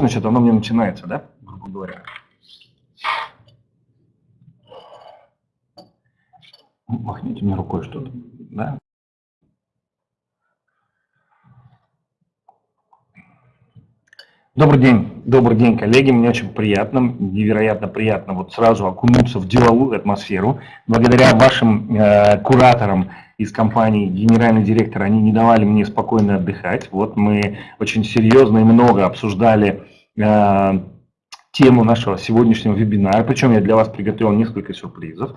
значит, оно мне начинается, да, грубо говоря. Махните мне рукой что-то, да? Добрый день, добрый день, коллеги. Мне очень приятно, невероятно приятно вот сразу окунуться в деловую атмосферу. Благодаря вашим э, кураторам из компании генеральный директор, они не давали мне спокойно отдыхать. Вот мы очень серьезно и много обсуждали э, тему нашего сегодняшнего вебинара, причем я для вас приготовил несколько сюрпризов.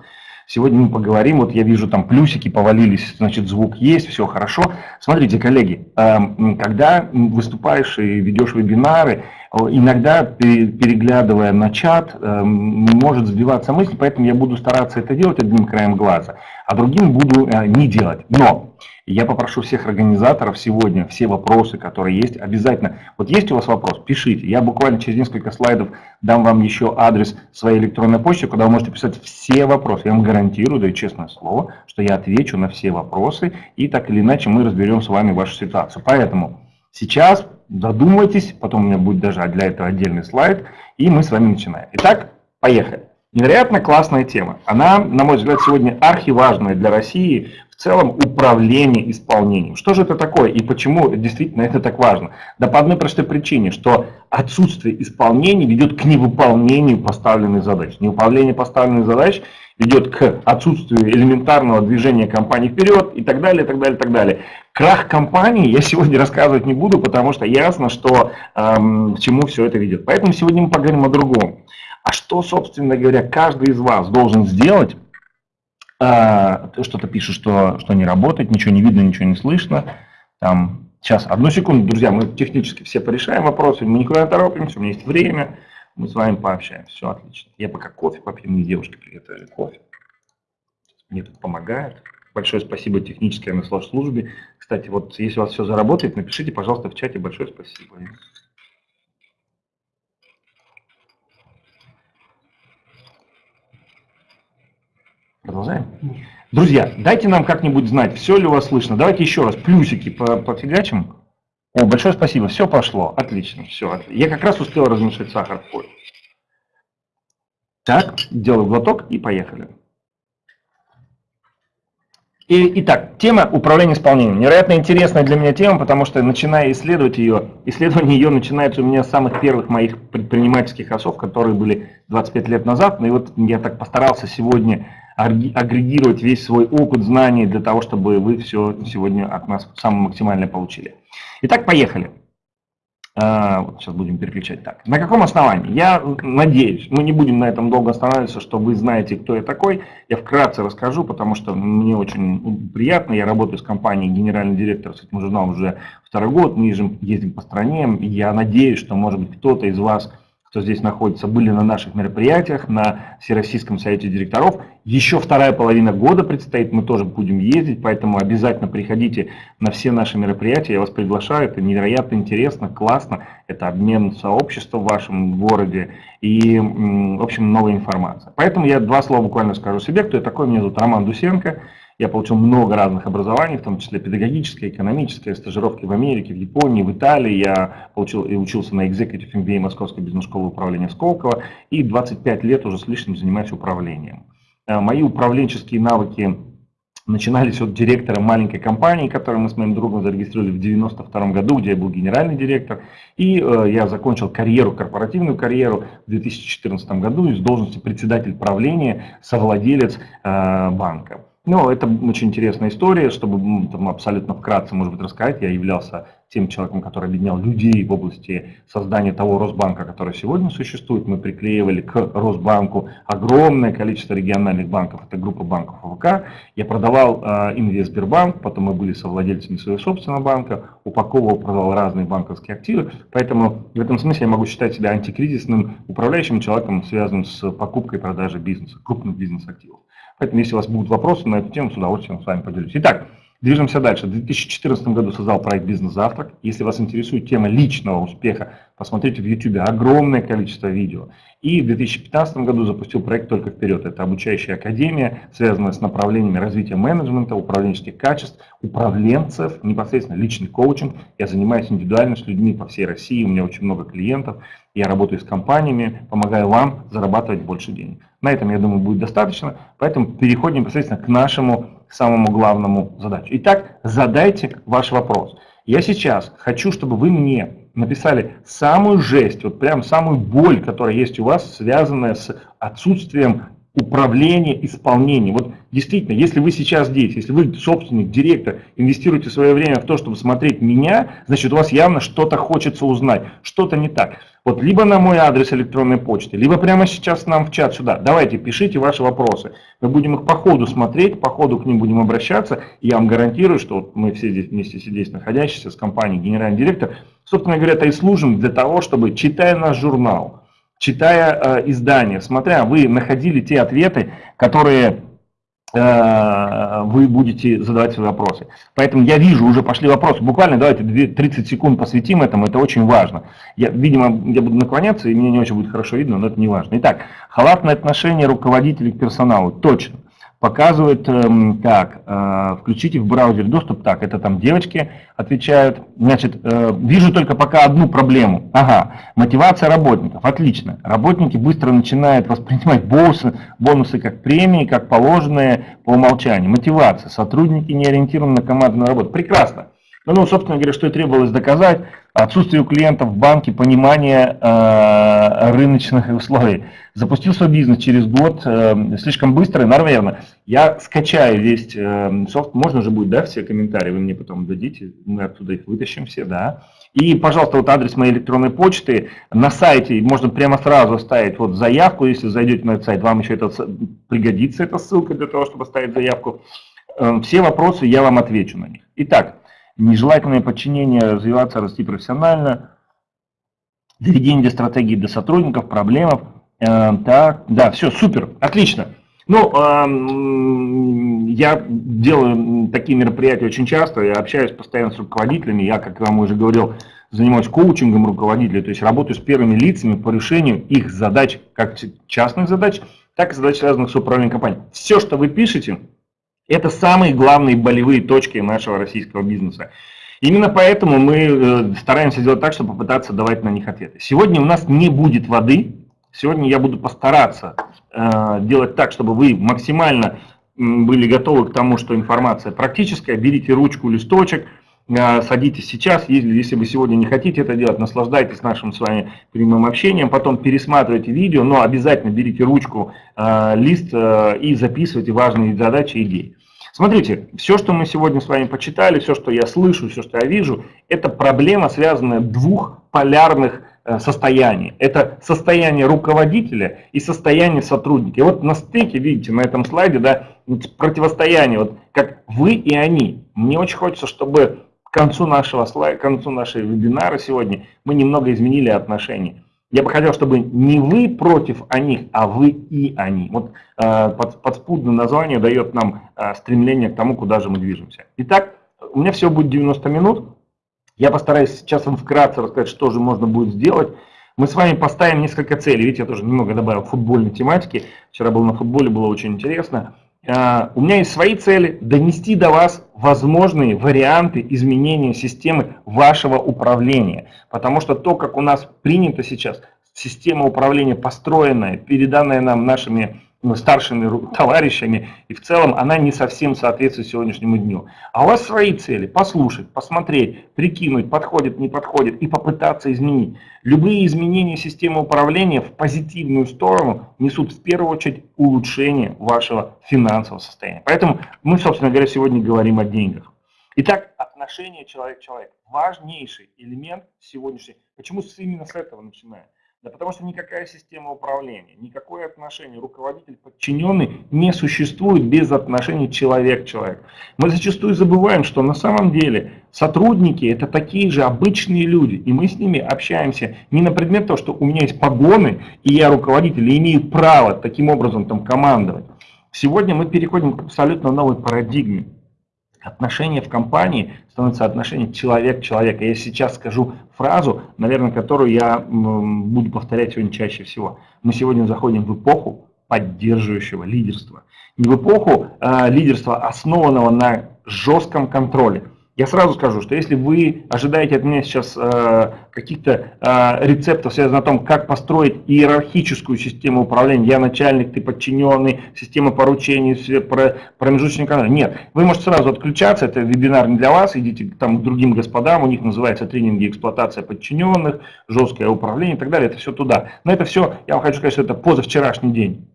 Сегодня мы поговорим, вот я вижу там плюсики повалились, значит звук есть, все хорошо. Смотрите, коллеги, эм, когда выступаешь и ведешь вебинары, иногда переглядывая на чат, эм, может сбиваться мысль, поэтому я буду стараться это делать одним краем глаза, а другим буду э, не делать. Но я попрошу всех организаторов сегодня, все вопросы, которые есть, обязательно. Вот есть у вас вопрос, пишите. Я буквально через несколько слайдов дам вам еще адрес своей электронной почты, куда вы можете писать все вопросы. Я вам гарантирую, даю честное слово, что я отвечу на все вопросы, и так или иначе мы разберем с вами вашу ситуацию. Поэтому сейчас задумайтесь, потом у меня будет даже для этого отдельный слайд, и мы с вами начинаем. Итак, поехали. Невероятно классная тема. Она, на мой взгляд, сегодня архиважная для России в целом управление исполнением. Что же это такое и почему действительно это так важно? Да по одной простой причине, что отсутствие исполнения ведет к невыполнению поставленных задач. Невыполнение поставленных задач ведет к отсутствию элементарного движения компании вперед и так далее, и так далее, и так далее. Крах компании я сегодня рассказывать не буду, потому что ясно, что эм, к чему все это ведет. Поэтому сегодня мы поговорим о другом. А что, собственно говоря, каждый из вас должен сделать, а, что-то пишет, что, что не работает, ничего не видно, ничего не слышно. Там, сейчас, одну секунду, друзья, мы технически все порешаем вопросы, мы никуда не торопимся, у меня есть время, мы с вами пообщаемся, все отлично. Я пока кофе попью, мне девушки приготовили кофе. Мне тут помогает. Большое спасибо технической службе. Кстати, вот если у вас все заработает, напишите, пожалуйста, в чате большое спасибо. Продолжаем? Друзья, дайте нам как-нибудь знать, все ли у вас слышно. Давайте еще раз плюсики пофигачим. О, большое спасибо, все пошло, отлично, все. Я как раз успел размешать сахар в кофе. Так, делаю глоток и поехали. И, итак, тема управления исполнением. Невероятно интересная для меня тема, потому что начиная исследовать ее, исследование ее начинается у меня с самых первых моих предпринимательских осов, которые были 25 лет назад. Ну и вот я так постарался сегодня агрегировать весь свой опыт, знаний для того, чтобы вы все сегодня от нас самое максимальное получили. Итак, поехали. А, сейчас будем переключать так. На каком основании? Я надеюсь, мы не будем на этом долго останавливаться, что вы знаете, кто я такой. Я вкратце расскажу, потому что мне очень приятно. Я работаю с компанией генеральный директор с этим журналом уже второй год. Мы ездим по стране. Я надеюсь, что, может быть, кто-то из вас кто здесь находится, были на наших мероприятиях, на Всероссийском совете директоров. Еще вторая половина года предстоит, мы тоже будем ездить, поэтому обязательно приходите на все наши мероприятия, я вас приглашаю, это невероятно интересно, классно, это обмен сообщества в вашем городе и, в общем, новая информация. Поэтому я два слова буквально скажу себе, кто я такой, меня зовут Роман Дусенко, я получил много разных образований, в том числе педагогическое, экономическое, стажировки в Америке, в Японии, в Италии. Я получил и учился на Executive MBA Московской бизнес-школы управления Сколково и 25 лет уже с лишним занимаюсь управлением. Э, мои управленческие навыки начинались от директора маленькой компании, которую мы с моим другом зарегистрировали в 92 году, где я был генеральный директор. И э, я закончил карьеру, корпоративную карьеру в 2014 году из должности председатель правления, совладелец э, банка. Ну, это очень интересная история, чтобы там, абсолютно вкратце, может быть, рассказать. Я являлся тем человеком, который объединял людей в области создания того Росбанка, который сегодня существует. Мы приклеивали к Росбанку огромное количество региональных банков, это группа банков ОВК. Я продавал э, Инвестбербанк, потом мы были совладельцами своего собственного банка, упаковывал, продавал разные банковские активы. Поэтому в этом смысле я могу считать себя антикризисным управляющим человеком, связанным с покупкой и продажей бизнеса, крупных бизнес-активов. Поэтому, если у вас будут вопросы на эту тему, с удовольствием с вами поделюсь. Итак, Движемся дальше. В 2014 году создал проект «Бизнес-завтрак». Если вас интересует тема личного успеха, посмотрите в YouTube огромное количество видео. И в 2015 году запустил проект «Только вперед». Это обучающая академия, связанная с направлениями развития менеджмента, управленческих качеств, управленцев, непосредственно личный коучинг. Я занимаюсь индивидуально с людьми по всей России, у меня очень много клиентов. Я работаю с компаниями, помогаю вам зарабатывать больше денег. На этом, я думаю, будет достаточно, поэтому переходим непосредственно к нашему самому главному задачу. Итак, задайте ваш вопрос. Я сейчас хочу, чтобы вы мне написали самую жесть, вот прям самую боль, которая есть у вас, связанная с отсутствием управления, исполнения. Вот действительно, если вы сейчас здесь, если вы собственник, директор, инвестируете свое время в то, чтобы смотреть меня, значит у вас явно что-то хочется узнать, что-то не так. Вот либо на мой адрес электронной почты, либо прямо сейчас нам в чат сюда. Давайте, пишите ваши вопросы. Мы будем их по ходу смотреть, по ходу к ним будем обращаться. И я вам гарантирую, что вот мы все здесь вместе здесь находящиеся с компанией генеральный директор, собственно говоря, это и служим для того, чтобы, читая наш журнал, читая э, издания, смотря, вы находили те ответы, которые э, вы будете задавать свои вопросы. Поэтому я вижу, уже пошли вопросы. Буквально давайте 30 секунд посвятим этому, это очень важно. Я, видимо, я буду наклоняться, и мне не очень будет хорошо видно, но это не важно. Итак, халатное отношение руководителей к персоналу. Точно показывает эм, так, э, включите в браузер доступ, так, это там девочки отвечают, значит, э, вижу только пока одну проблему, ага, мотивация работников, отлично, работники быстро начинают воспринимать бонусы, бонусы как премии, как положенные по умолчанию, мотивация, сотрудники не ориентированы на командную работу, прекрасно, ну, ну, собственно говоря, что и требовалось доказать, отсутствие у клиентов в банке понимания э, рыночных условий. Запустил свой бизнес через год, э, слишком быстро, наверное. Я скачаю весь э, софт, можно же будет, да, все комментарии, вы мне потом дадите, мы оттуда их вытащим все, да. И, пожалуйста, вот адрес моей электронной почты, на сайте можно прямо сразу оставить вот заявку, если зайдете на этот сайт, вам еще это пригодится, эта ссылка для того, чтобы оставить заявку. Э, все вопросы, я вам отвечу на них. Итак, нежелательное подчинение, развиваться, расти профессионально, доведение стратегии до сотрудников, проблемов. Э, так, да, все, супер, отлично. Ну, э, я делаю такие мероприятия очень часто, я общаюсь постоянно с руководителями, я, как вам уже говорил, занимаюсь коучингом руководителей, то есть работаю с первыми лицами по решению их задач, как частных задач, так и задач, связанных с управлением компанией. Все, что вы пишете, это самые главные болевые точки нашего российского бизнеса. Именно поэтому мы э, стараемся сделать так, чтобы попытаться давать на них ответы. Сегодня у нас не будет воды. Сегодня я буду постараться э, делать так, чтобы вы максимально были готовы к тому, что информация практическая. Берите ручку, листочек, садитесь сейчас, если, если вы сегодня не хотите это делать, наслаждайтесь нашим с вами прямым общением, потом пересматривайте видео, но обязательно берите ручку, э, лист э, и записывайте важные задачи и идеи. Смотрите, все, что мы сегодня с вами почитали, все, что я слышу, все, что я вижу, это проблема, связанная двух полярных состояний. Это состояние руководителя и состояние сотрудника. И вот на стыке, видите, на этом слайде, да, противостояние, вот как вы и они. Мне очень хочется, чтобы концу нашего к концу нашей вебинара сегодня мы немного изменили отношения. Я бы хотел, чтобы не вы против них, а вы и они. Вот э, под, подспудное название дает нам э, стремление к тому, куда же мы движемся. Итак, у меня всего будет 90 минут. Я постараюсь сейчас вам вкратце рассказать, что же можно будет сделать. Мы с вами поставим несколько целей. Видите, я тоже немного добавил футбольной тематики. Вчера был на футболе, было очень интересно. А, у меня есть свои цели, донести до вас возможные варианты изменения системы вашего управления. Потому что то, как у нас принято сейчас, система управления построенная, переданная нам нашими старшими товарищами, и в целом она не совсем соответствует сегодняшнему дню. А у вас свои цели, послушать, посмотреть, прикинуть, подходит, не подходит, и попытаться изменить. Любые изменения системы управления в позитивную сторону несут в первую очередь улучшение вашего финансового состояния. Поэтому мы, собственно говоря, сегодня говорим о деньгах. Итак, отношение человек-человек. Важнейший элемент сегодняшний. Почему именно с этого начинаем? Да потому что никакая система управления, никакое отношение руководитель-подчиненный не существует без отношений человек-человек. Мы зачастую забываем, что на самом деле сотрудники это такие же обычные люди, и мы с ними общаемся не на предмет того, что у меня есть погоны, и я руководитель, и имею право таким образом там командовать. Сегодня мы переходим к абсолютно новой парадигме. Отношения в компании становятся отношения человек-человека. Я сейчас скажу фразу, наверное, которую я буду повторять сегодня чаще всего. Мы сегодня заходим в эпоху поддерживающего лидерства. Не в эпоху э, лидерства, основанного на жестком контроле, я сразу скажу, что если вы ожидаете от меня сейчас э, каких-то э, рецептов, связанных о том, как построить иерархическую систему управления, я начальник, ты подчиненный, система поручений, про, промежуточный нет. Вы можете сразу отключаться, это вебинар не для вас, идите там к другим господам, у них называется тренинги эксплуатация подчиненных, жесткое управление и так далее, это все туда. Но это все, я вам хочу сказать, что это позавчерашний день.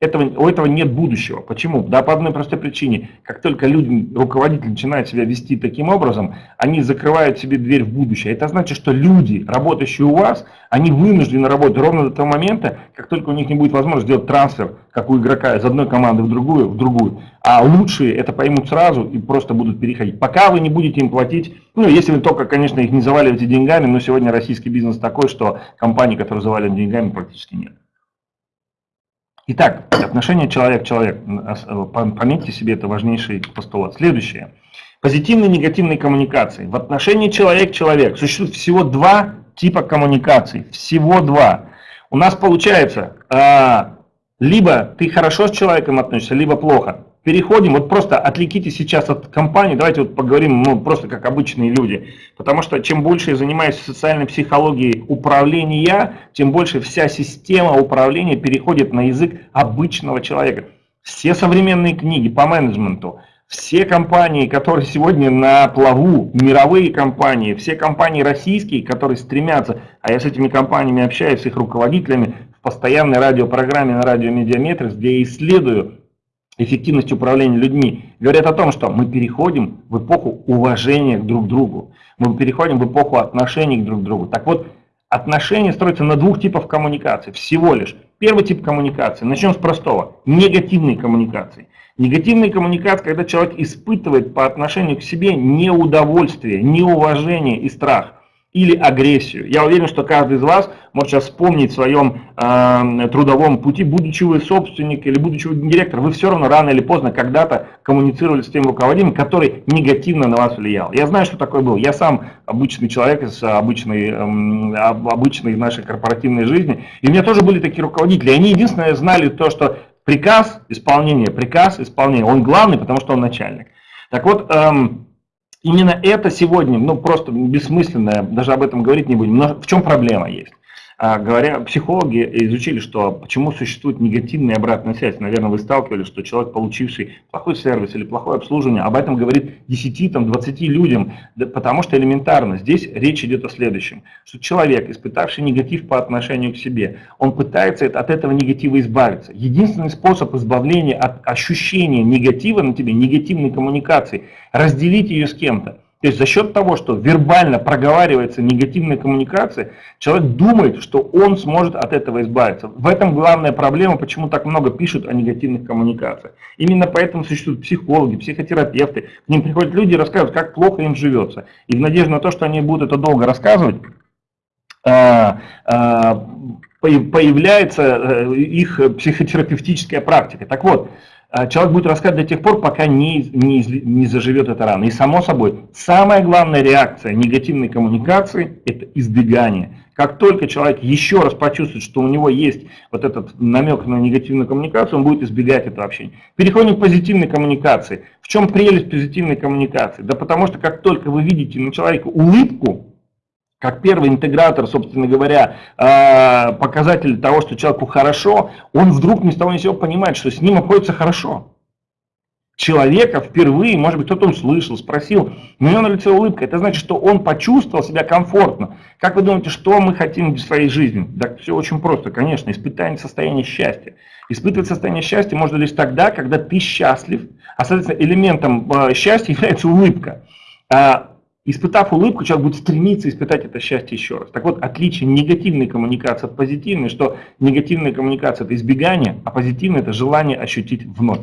Этого, у этого нет будущего. Почему? Да по одной простой причине. Как только люди, руководители начинают себя вести таким образом, они закрывают себе дверь в будущее. Это значит, что люди, работающие у вас, они вынуждены работать ровно до того момента, как только у них не будет возможности сделать трансфер, как у игрока, из одной команды в другую, в другую. А лучшие это поймут сразу и просто будут переходить. Пока вы не будете им платить, ну если вы только, конечно, их не заваливаете деньгами, но сегодня российский бизнес такой, что компаний, которые заваливают деньгами, практически нет. Итак, отношение человек-человек. Пометьте себе, это важнейший постулат. Следующее. Позитивные и негативные коммуникации. В отношении человек-человек существует всего два типа коммуникаций. Всего два. У нас получается, а, либо ты хорошо с человеком относишься, либо плохо переходим, вот просто отвлекитесь сейчас от компании, давайте вот поговорим ну, просто как обычные люди. Потому что чем больше я занимаюсь социальной психологией управления, тем больше вся система управления переходит на язык обычного человека. Все современные книги по менеджменту, все компании, которые сегодня на плаву, мировые компании, все компании российские, которые стремятся, а я с этими компаниями общаюсь, с их руководителями, в постоянной радиопрограмме на радио Mediametrics, где я исследую эффективность управления людьми, говорят о том, что мы переходим в эпоху уважения друг к другу, мы переходим в эпоху отношений друг к другу. Так вот, отношения строятся на двух типах коммуникации, всего лишь. Первый тип коммуникации, начнем с простого, негативные коммуникации. Негативные коммуникации, когда человек испытывает по отношению к себе неудовольствие, неуважение и страх или агрессию. Я уверен, что каждый из вас может сейчас вспомнить в своем э, трудовом пути, будучи вы собственник или будучи вы директор, вы все равно рано или поздно когда-то коммуницировали с тем руководителем, который негативно на вас влиял. Я знаю, что такое был. Я сам обычный человек из обычной, э, обычной нашей корпоративной жизни, и у меня тоже были такие руководители. Они единственное знали то, что приказ, исполнение, приказ, исполнение, он главный, потому что он начальник. Так вот, эм, Именно это сегодня, ну просто бессмысленно, даже об этом говорить не будем. Но в чем проблема есть? А, говоря, психологи изучили, что почему существует негативная обратная связь. Наверное, вы сталкивались, что человек, получивший плохой сервис или плохое обслуживание, об этом говорит 10-20 людям, потому что элементарно. Здесь речь идет о следующем, что человек, испытавший негатив по отношению к себе, он пытается от этого негатива избавиться. Единственный способ избавления от ощущения негатива на тебе, негативной коммуникации, разделить ее с кем-то. То есть за счет того, что вербально проговаривается негативная коммуникация, человек думает, что он сможет от этого избавиться. В этом главная проблема, почему так много пишут о негативных коммуникациях. Именно поэтому существуют психологи, психотерапевты. К ним приходят люди и рассказывают, как плохо им живется. И в надежде на то, что они будут это долго рассказывать, а, а, появляется э, их психотерапевтическая практика. Так вот, человек будет рассказывать до тех пор, пока не, не, не заживет эта рана. И само собой, самая главная реакция негативной коммуникации – это избегание. Как только человек еще раз почувствует, что у него есть вот этот намек на негативную коммуникацию, он будет избегать этого общения. Переходим к позитивной коммуникации. В чем прелесть позитивной коммуникации? Да потому что как только вы видите на человека улыбку, как первый интегратор, собственно говоря, а, показатель того, что человеку хорошо, он вдруг ни с того ни с сего понимает, что с ним обходится хорошо. Человека впервые, может быть, кто-то услышал, спросил, у него на лице улыбка. Это значит, что он почувствовал себя комфортно. Как вы думаете, что мы хотим в своей жизни? Да все очень просто, конечно, испытание состояния счастья. Испытывать состояние счастья можно лишь тогда, когда ты счастлив, а, соответственно, элементом а, счастья является улыбка. Испытав улыбку, человек будет стремиться испытать это счастье еще раз. Так вот, отличие негативной коммуникации от позитивной, что негативная коммуникация – это избегание, а позитивная – это желание ощутить вновь.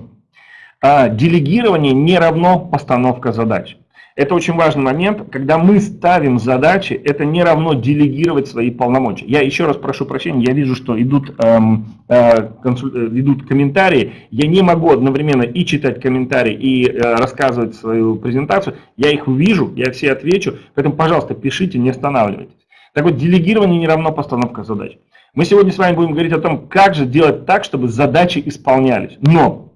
А делегирование не равно постановка задач. Это очень важный момент, когда мы ставим задачи, это не равно делегировать свои полномочия. Я еще раз прошу прощения, я вижу, что идут, эм, э, консуль... Э, идут комментарии, я не могу одновременно и читать комментарии, и э, рассказывать свою презентацию, я их увижу, я все отвечу, поэтому, пожалуйста, пишите, не останавливайтесь. Так вот, делегирование не равно постановка задач. Мы сегодня с вами будем говорить о том, как же делать так, чтобы задачи исполнялись. Но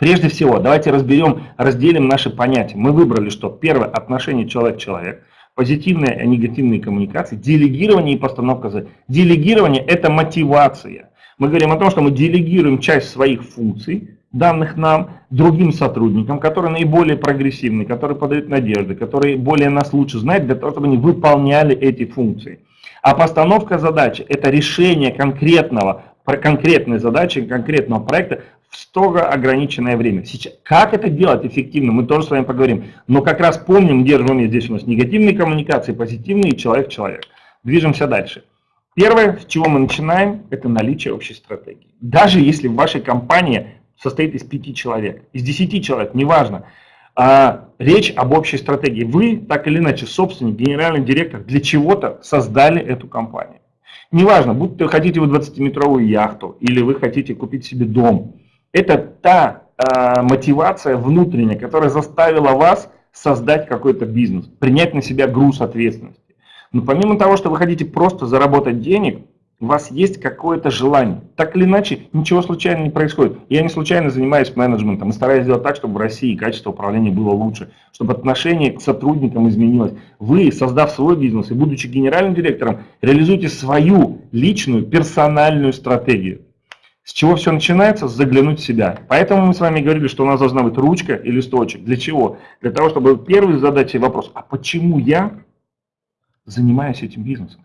Прежде всего, давайте разберем, разделим наши понятия. Мы выбрали, что первое – отношение человек-человек, позитивные и негативные коммуникации, делегирование и постановка задач. Делегирование – это мотивация. Мы говорим о том, что мы делегируем часть своих функций, данных нам, другим сотрудникам, которые наиболее прогрессивны, которые подают надежды, которые более нас лучше знают, для того, чтобы они выполняли эти функции. А постановка задачи – это решение конкретного, конкретной задачи, конкретного проекта в строго ограниченное время. Сейчас, как это делать эффективно, мы тоже с вами поговорим. Но как раз помним, держим уме, здесь у нас негативные коммуникации, позитивные, человек-человек. Движемся дальше. Первое, с чего мы начинаем, это наличие общей стратегии. Даже если в вашей компании состоит из пяти человек, из десяти человек, неважно, а, речь об общей стратегии. Вы, так или иначе, собственник, генеральный директор, для чего-то создали эту компанию. Неважно, будь вы хотите вы 20-метровую яхту, или вы хотите купить себе дом, это та э, мотивация внутренняя, которая заставила вас создать какой-то бизнес, принять на себя груз ответственности. Но помимо того, что вы хотите просто заработать денег, у вас есть какое-то желание. Так или иначе, ничего случайно не происходит. Я не случайно занимаюсь менеджментом и стараюсь сделать так, чтобы в России качество управления было лучше, чтобы отношение к сотрудникам изменилось. Вы, создав свой бизнес и будучи генеральным директором, реализуете свою личную персональную стратегию. С чего все начинается? Заглянуть в себя. Поэтому мы с вами говорили, что у нас должна быть ручка и листочек. Для чего? Для того, чтобы первый задать себе вопрос, а почему я занимаюсь этим бизнесом?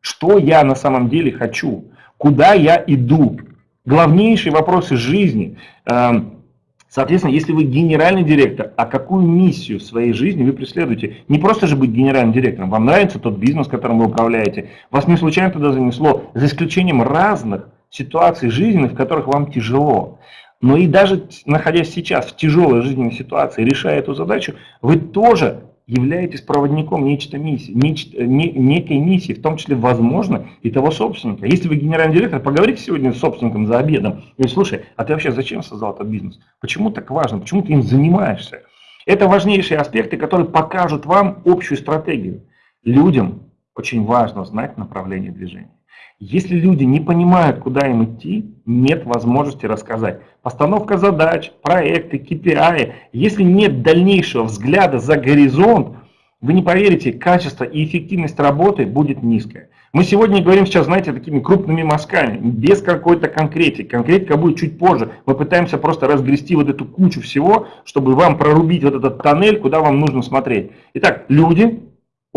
Что я на самом деле хочу? Куда я иду? Главнейшие вопросы жизни. Эм, соответственно, если вы генеральный директор, а какую миссию в своей жизни вы преследуете? Не просто же быть генеральным директором. Вам нравится тот бизнес, которым вы управляете. Вас не случайно туда занесло. За исключением разных ситуаций жизненных, в которых вам тяжело. Но и даже находясь сейчас в тяжелой жизненной ситуации, решая эту задачу, вы тоже являетесь проводником нечто миссии, нечто, не, некой миссии, в том числе, возможно, и того собственника. Если вы генеральный директор, поговорите сегодня с собственником за обедом, и слушай, а ты вообще зачем создал этот бизнес? Почему так важно? Почему ты им занимаешься? Это важнейшие аспекты, которые покажут вам общую стратегию. Людям очень важно знать направление движения. Если люди не понимают, куда им идти, нет возможности рассказать. Постановка задач, проекты, KPI. Если нет дальнейшего взгляда за горизонт, вы не поверите, качество и эффективность работы будет низкое. Мы сегодня говорим сейчас, знаете, такими крупными мазками, без какой-то конкретики. Конкретика будет чуть позже. Мы пытаемся просто разгрести вот эту кучу всего, чтобы вам прорубить вот этот тоннель, куда вам нужно смотреть. Итак, люди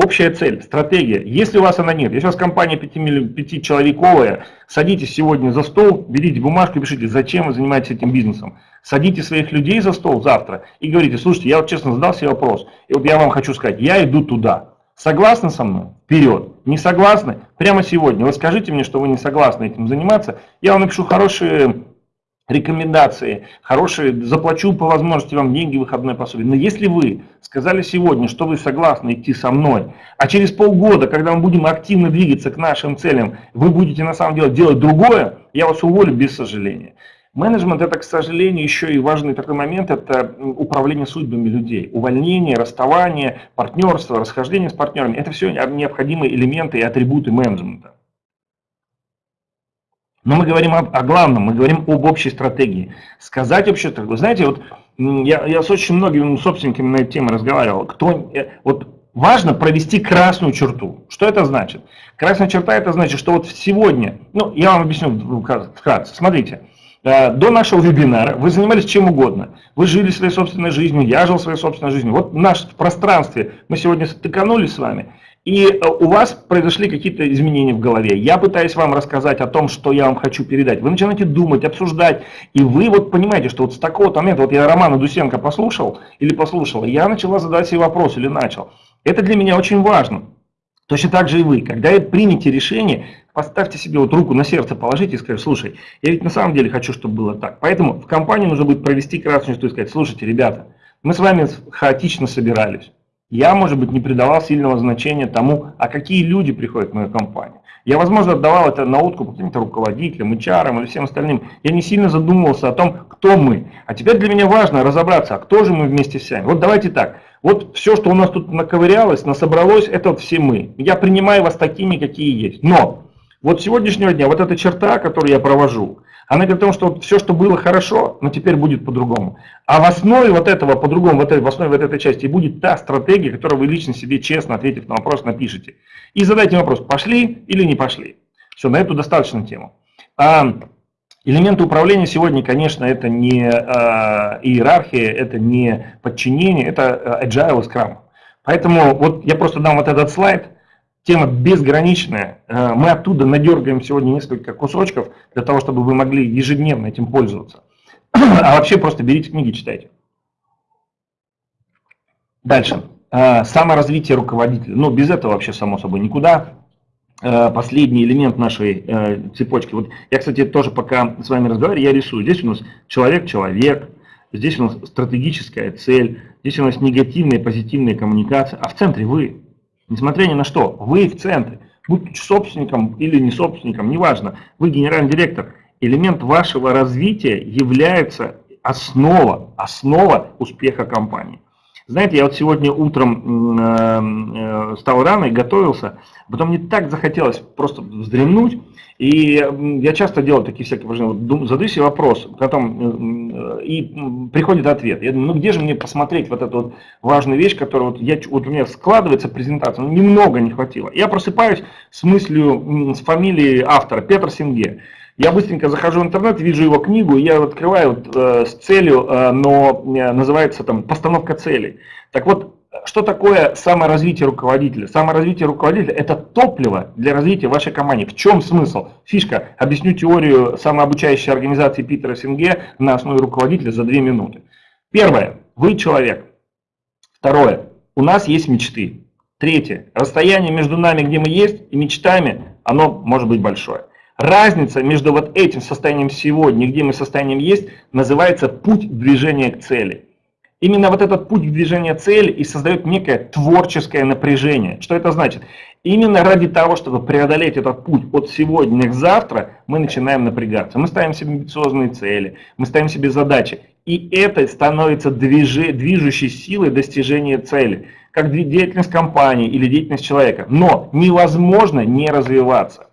Общая цель, стратегия. Если у вас она нет, если у вас компания пятичеловековая, садитесь сегодня за стол, берите бумажку и пишите, зачем вы занимаетесь этим бизнесом. Садите своих людей за стол завтра и говорите, слушайте, я вот честно задал себе вопрос, и вот я вам хочу сказать, я иду туда. Согласны со мной? Вперед. Не согласны? Прямо сегодня. Вы скажите мне, что вы не согласны этим заниматься. Я вам напишу хорошие рекомендации, хорошие, заплачу по возможности вам деньги, выходной пособие. Но если вы сказали сегодня, что вы согласны идти со мной, а через полгода, когда мы будем активно двигаться к нашим целям, вы будете на самом деле делать другое, я вас уволю без сожаления. Менеджмент это, к сожалению, еще и важный такой момент, это управление судьбами людей. Увольнение, расставание, партнерство, расхождение с партнерами, это все необходимые элементы и атрибуты менеджмента. Но мы говорим о, о главном, мы говорим об общей стратегии. Сказать общую стратегию. Знаете, вот я, я с очень многими собственниками на эту тему разговаривал. Кто, э, вот важно провести красную черту. Что это значит? Красная черта это значит, что вот сегодня, ну я вам объясню вкратце. Смотрите, э, до нашего вебинара вы занимались чем угодно. Вы жили своей собственной жизнью, я жил своей собственной жизнью. Вот в нашем пространстве мы сегодня стыканулись с вами. И э, у вас произошли какие-то изменения в голове. Я пытаюсь вам рассказать о том, что я вам хочу передать. Вы начинаете думать, обсуждать, и вы вот понимаете, что вот с такого момента, вот я Романа Дусенко послушал или послушал, я начала задать себе вопрос или начал. Это для меня очень важно. Точно так же и вы. Когда примете решение, поставьте себе вот руку на сердце, положите и скажите, слушай, я ведь на самом деле хочу, чтобы было так. Поэтому в компании нужно будет провести красную и сказать, слушайте, ребята, мы с вами хаотично собирались. Я, может быть, не придавал сильного значения тому, а какие люди приходят в мою компанию. Я, возможно, отдавал это на откуп каким-то руководителям, HR или всем остальным. Я не сильно задумывался о том, кто мы. А теперь для меня важно разобраться, а кто же мы вместе с вами. Вот давайте так. Вот все, что у нас тут наковырялось, насобралось, это вот все мы. Я принимаю вас такими, какие есть. Но вот сегодняшнего дня, вот эта черта, которую я провожу, она говорит о том, что вот все, что было хорошо, но теперь будет по-другому. А в основе вот этого по-другому, в, этой, в основе вот этой части будет та стратегия, которую вы лично себе честно, ответив на вопрос, напишите. И задайте вопрос, пошли или не пошли. Все, на эту достаточно тему. А, элементы управления сегодня, конечно, это не а, иерархия, это не подчинение, это agile и scrum. Поэтому вот я просто дам вот этот слайд, тема безграничная. Э, мы оттуда надергаем сегодня несколько кусочков для того, чтобы вы могли ежедневно этим пользоваться. А вообще просто берите книги, читайте. Дальше. Э, саморазвитие руководителя. Ну, без этого вообще, само собой, никуда. Э, последний элемент нашей цепочки. Вот я, кстати, тоже пока с вами разговариваю, я рисую. Здесь у нас человек-человек, здесь у нас стратегическая цель, здесь у нас негативная и позитивная коммуникация, а в центре вы. Несмотря ни на что, вы в центре, будь собственником или не собственником, неважно, вы генеральный директор, элемент вашего развития является основа, основа успеха компании. Знаете, я вот сегодня утром э, э, стал рано и готовился, потом мне так захотелось просто вздремнуть, и я часто делаю такие всякие упражнения, задаю себе вопрос, потом, э, и приходит ответ. Я думаю, ну где же мне посмотреть вот эту вот важную вещь, которая вот, я, вот у меня складывается презентация, ну немного не хватило. Я просыпаюсь с мыслью, с фамилией автора, Петр Синге. Я быстренько захожу в интернет, вижу его книгу, я открываю вот, э, с целью, э, но э, называется там «Постановка целей». Так вот, что такое саморазвитие руководителя? Саморазвитие руководителя – это топливо для развития вашей компании. В чем смысл? Фишка. Объясню теорию самообучающей организации Питера Синге на основе руководителя за две минуты. Первое. Вы человек. Второе. У нас есть мечты. Третье. Расстояние между нами, где мы есть, и мечтами, оно может быть большое. Разница между вот этим состоянием сегодня, где мы состоянием есть, называется путь движения к цели. Именно вот этот путь движения цели и создает некое творческое напряжение. Что это значит? Именно ради того, чтобы преодолеть этот путь от сегодня к завтра, мы начинаем напрягаться. Мы ставим себе амбициозные цели, мы ставим себе задачи. И это становится движи, движущей силой достижения цели, как деятельность компании или деятельность человека. Но невозможно не развиваться.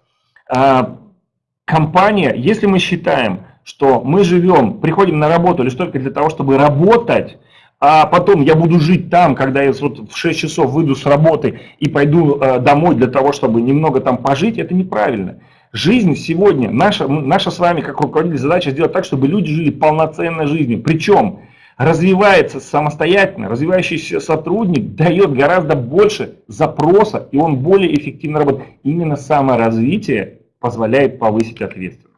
Компания, если мы считаем, что мы живем, приходим на работу лишь только для того, чтобы работать, а потом я буду жить там, когда я вот в 6 часов выйду с работы и пойду э, домой для того, чтобы немного там пожить, это неправильно. Жизнь сегодня, наша, наша с вами как руководитель задача сделать так, чтобы люди жили полноценной жизнью. Причем развивается самостоятельно, развивающийся сотрудник дает гораздо больше запроса, и он более эффективно работает. Именно саморазвитие позволяет повысить ответственность.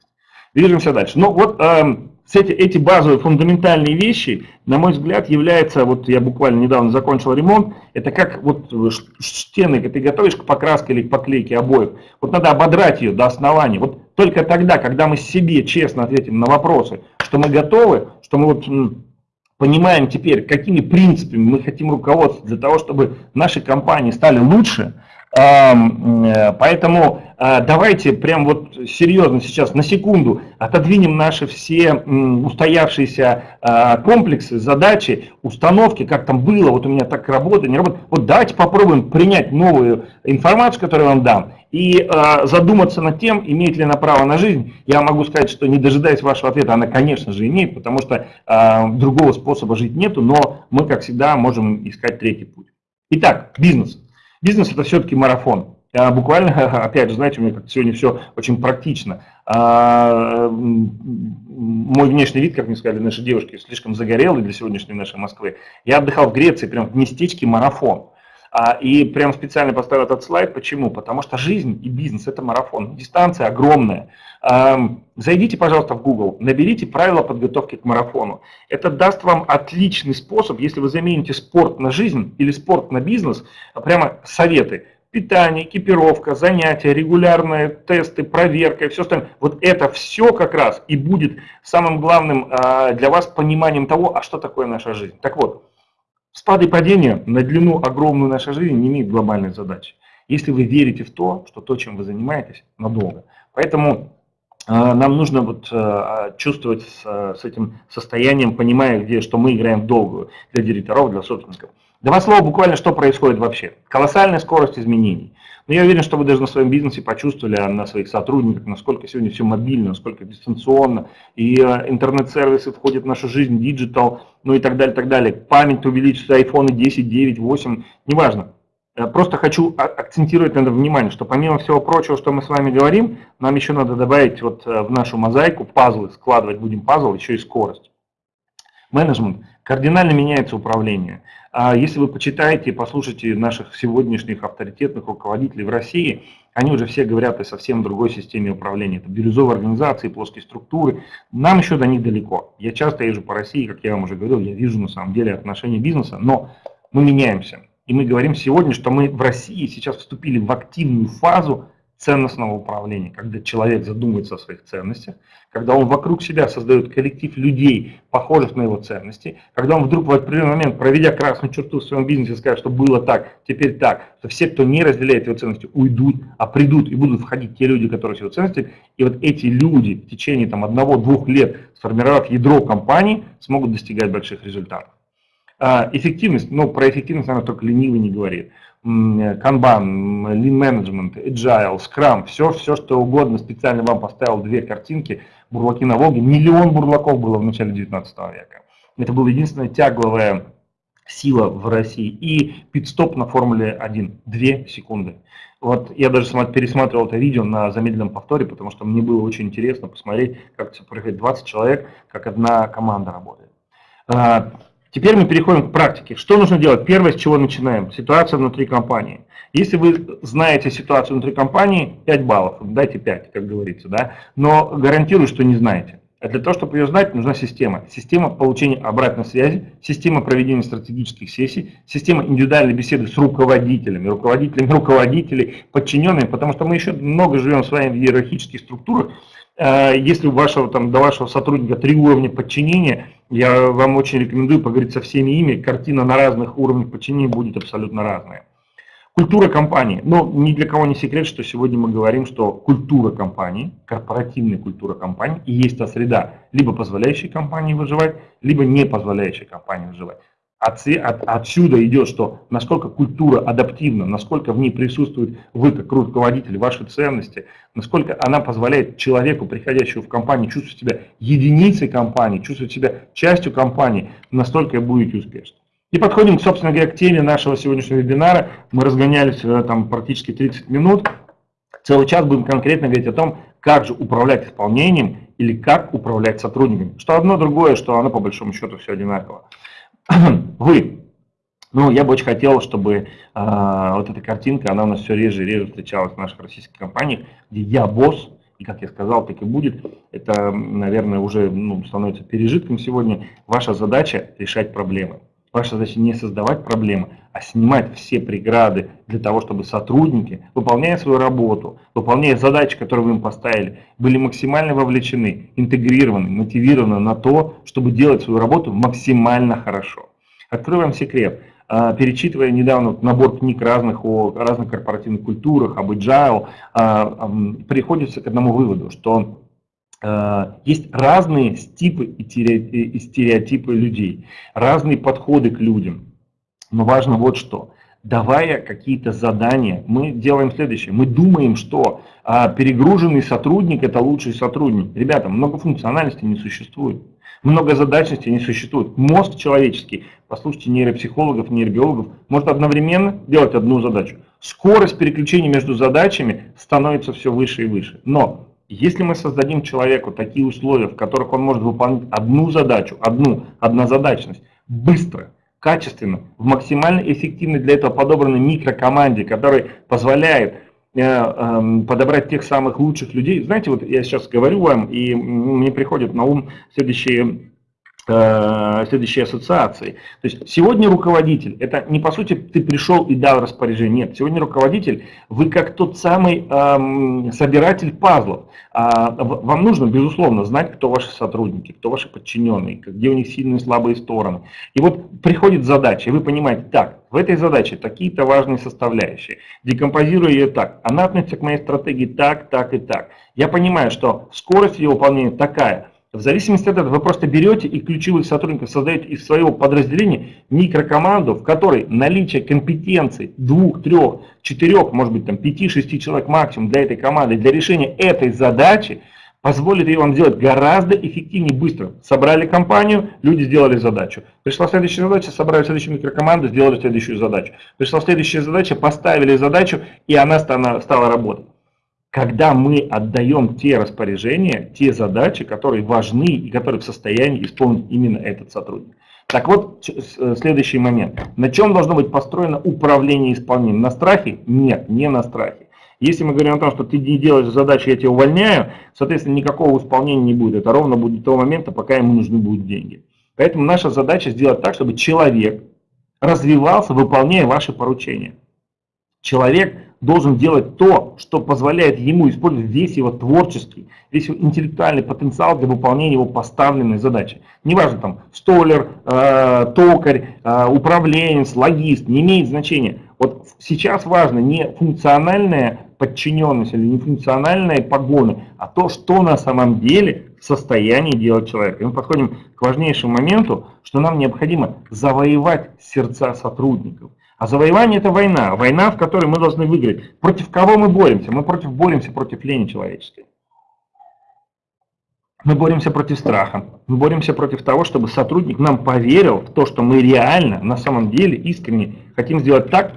Движемся дальше. Ну вот эм, эти, базовые фундаментальные вещи, на мой взгляд, являются, вот я буквально недавно закончил ремонт, это как вот стены, ты готовишь к покраске или к поклейке обоев, вот надо ободрать ее до основания. Вот только тогда, когда мы себе честно ответим на вопросы, что мы готовы, что мы вот понимаем теперь, какими принципами мы хотим руководствоваться для того, чтобы наши компании стали лучше, Э, поэтому э, давайте прям вот серьезно сейчас на секунду отодвинем наши все устоявшиеся э, комплексы, задачи, установки, как там было, вот у меня так работает, не работает. Вот давайте попробуем принять новую информацию, которую я вам дам, и задуматься над тем, имеет ли она право на жизнь. Я могу сказать, что не дожидаясь вашего ответа, она, конечно же, имеет, потому что другого способа жить нету, но мы, как всегда, можем искать третий путь. Итак, бизнес. Бизнес это все-таки марафон. Буквально, опять же, знаете, у меня сегодня все очень практично. А, мой внешний вид, как мне сказали наши девушки, слишком загорелый для сегодняшней нашей Москвы. Я отдыхал в Греции, прям в местечке марафон. А, и прям специально поставил этот слайд. Почему? Потому что жизнь и бизнес – это марафон. Дистанция огромная. Зайдите, пожалуйста, в Google, наберите правила подготовки к марафону. Это даст вам отличный способ, если вы замените спорт на жизнь или спорт на бизнес, прямо советы. Питание, экипировка, занятия, регулярные тесты, проверка и все остальное. Вот это все как раз и будет самым главным а, для вас пониманием того, а что такое наша жизнь. Так вот, Спады и падения на длину огромную нашей жизни не имеют глобальной задачи. Если вы верите в то, что то, чем вы занимаетесь, надолго. Поэтому э, нам нужно вот э, чувствовать с, с этим состоянием, понимая, где, что мы играем в долгую для директоров, для собственников. Два слова буквально, что происходит вообще. Колоссальная скорость изменений. Но я уверен, что вы даже на своем бизнесе почувствовали, а на своих сотрудниках, насколько сегодня все мобильно, насколько дистанционно, и э, интернет-сервисы входят в нашу жизнь, digital, ну и так далее, так далее. Память увеличится, айфоны 10, 9, 8, неважно. Просто хочу акцентировать на это внимание, что помимо всего прочего, что мы с вами говорим, нам еще надо добавить вот э, в нашу мозаику пазлы, складывать будем пазл, еще и скорость. Менеджмент. Кардинально меняется управление. А если вы почитаете послушаете наших сегодняшних авторитетных руководителей в России, они уже все говорят о совсем другой системе управления. Это бирюзовые организации, плоские структуры. Нам еще до них далеко. Я часто езжу по России, как я вам уже говорил, я вижу на самом деле отношения бизнеса, но мы меняемся. И мы говорим сегодня, что мы в России сейчас вступили в активную фазу ценностного управления, когда человек задумывается о своих ценностях, когда он вокруг себя создает коллектив людей, похожих на его ценности, когда он вдруг в определенный момент, проведя красную черту в своем бизнесе, скажет, что было так, теперь так, что все, кто не разделяет его ценности, уйдут, а придут и будут входить те люди, которые его ценности, и вот эти люди в течение там, одного-двух лет, сформировав ядро компании, смогут достигать больших результатов. А, эффективность, ну про эффективность, наверное, только ленивый не говорит. Kanban, Lean Management, Agile, Scrum, все, все что угодно, специально вам поставил две картинки, бурлаки на Волге, миллион бурлаков было в начале 19 века. Это была единственная тягловая сила в России. И пит-стоп на Формуле 1, 2 секунды. Вот я даже пересматривал это видео на замедленном повторе, потому что мне было очень интересно посмотреть, как это происходит 20 человек, как одна команда работает. Теперь мы переходим к практике. Что нужно делать? Первое, с чего начинаем? Ситуация внутри компании. Если вы знаете ситуацию внутри компании, 5 баллов, дайте 5, как говорится, да? но гарантирую, что не знаете. А для того, чтобы ее знать, нужна система. Система получения обратной связи, система проведения стратегических сессий, система индивидуальной беседы с руководителями, руководителями руководителей, подчиненными, потому что мы еще много живем с вами в иерархических структурах, если у вашего, там, до вашего сотрудника три уровня подчинения, я вам очень рекомендую поговорить со всеми ими. Картина на разных уровнях подчинения будет абсолютно разная. Культура компании. Но ни для кого не секрет, что сегодня мы говорим, что культура компании, корпоративная культура компании и есть та среда, либо позволяющая компании выживать, либо не позволяющая компании выживать. От, от, отсюда идет, что насколько культура адаптивна, насколько в ней присутствует вы как руководитель, ваши ценности, насколько она позволяет человеку, приходящему в компанию, чувствовать себя единицей компании, чувствовать себя частью компании, настолько будете успешны. И подходим, собственно говоря, к теме нашего сегодняшнего вебинара. Мы разгонялись э, там практически 30 минут. Целый час будем конкретно говорить о том, как же управлять исполнением или как управлять сотрудниками. Что одно другое, что оно по большому счету все одинаково. Вы. Ну, я бы очень хотел, чтобы э, вот эта картинка, она у нас все реже и реже встречалась в наших российских компаниях, где я босс, и как я сказал, так и будет. Это, наверное, уже ну, становится пережитком сегодня. Ваша задача решать проблемы. Ваша задача не создавать проблемы, а снимать все преграды для того, чтобы сотрудники, выполняя свою работу, выполняя задачи, которые вы им поставили, были максимально вовлечены, интегрированы, мотивированы на то, чтобы делать свою работу максимально хорошо. Открою вам секрет. А, перечитывая недавно набор книг разных о разных корпоративных культурах, об agile, а, приходится к одному выводу, что есть разные типы и стереотипы людей, разные подходы к людям. Но важно вот что. Давая какие-то задания, мы делаем следующее. Мы думаем, что а, перегруженный сотрудник – это лучший сотрудник. Ребята, многофункциональности не существует. Многозадачности не существует. Мозг человеческий, послушайте нейропсихологов, нейробиологов, может одновременно делать одну задачу. Скорость переключения между задачами становится все выше и выше. Но если мы создадим человеку такие условия, в которых он может выполнять одну задачу, одну, однозадачность, быстро, качественно, в максимально эффективной для этого подобранной микрокоманде, которая позволяет э, э, подобрать тех самых лучших людей. Знаете, вот я сейчас говорю вам, и мне приходят на ум следующие Э, следующей ассоциации. То есть сегодня руководитель, это не по сути ты пришел и дал распоряжение, нет, сегодня руководитель, вы как тот самый эм, собиратель пазлов. А, вам нужно, безусловно, знать, кто ваши сотрудники, кто ваши подчиненные, где у них сильные и слабые стороны. И вот приходит задача, и вы понимаете, так, в этой задаче такие-то важные составляющие, декомпозируя ее так, она относится к моей стратегии так, так и так. Я понимаю, что скорость ее выполнения такая, в зависимости от этого вы просто берете и ключевых сотрудников создаете из своего подразделения микрокоманду, в которой наличие компетенций двух, трех, четырех, может быть там пяти, шести человек максимум для этой команды, для решения этой задачи, позволит ее вам сделать гораздо эффективнее быстро. Собрали компанию, люди сделали задачу. Пришла следующая задача, собрали следующую микрокоманду, сделали следующую задачу. Пришла следующая задача, поставили задачу, и она стала работать когда мы отдаем те распоряжения, те задачи, которые важны и которые в состоянии исполнить именно этот сотрудник. Так вот, э, следующий момент. На чем должно быть построено управление исполнением? На страхе? Нет, не на страхе. Если мы говорим о том, что ты не делаешь задачу, я тебя увольняю, соответственно, никакого исполнения не будет. Это ровно будет до того момента, пока ему нужны будут деньги. Поэтому наша задача сделать так, чтобы человек развивался, выполняя ваши поручения. Человек должен делать то, что позволяет ему использовать весь его творческий, весь его интеллектуальный потенциал для выполнения его поставленной задачи. Неважно там столер, э, токарь, э, управленец, логист, не имеет значения. Вот сейчас важно не функциональная подчиненность или не функциональные погоны, а то, что на самом деле в состоянии делать человек. И мы подходим к важнейшему моменту, что нам необходимо завоевать сердца сотрудников. А завоевание это война. Война, в которой мы должны выиграть. Против кого мы боремся? Мы против боремся против лени человеческой. Мы боремся против страха. Мы боремся против того, чтобы сотрудник нам поверил в то, что мы реально, на самом деле, искренне хотим сделать так,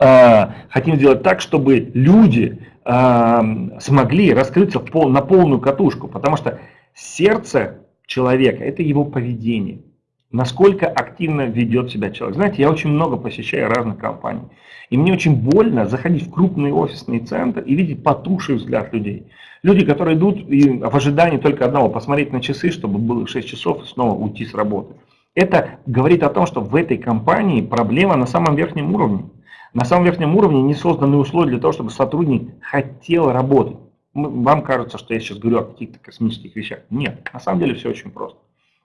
э, хотим сделать так, чтобы люди э, смогли раскрыться в пол, на полную катушку. Потому что сердце человека – это его поведение насколько активно ведет себя человек. Знаете, я очень много посещаю разных компаний. И мне очень больно заходить в крупный офисный центр и видеть потухший взгляд людей. Люди, которые идут и в ожидании только одного, посмотреть на часы, чтобы было 6 часов и снова уйти с работы. Это говорит о том, что в этой компании проблема на самом верхнем уровне. На самом верхнем уровне не созданы условия для того, чтобы сотрудник хотел работать. Вам кажется, что я сейчас говорю о каких-то космических вещах. Нет, на самом деле все очень просто.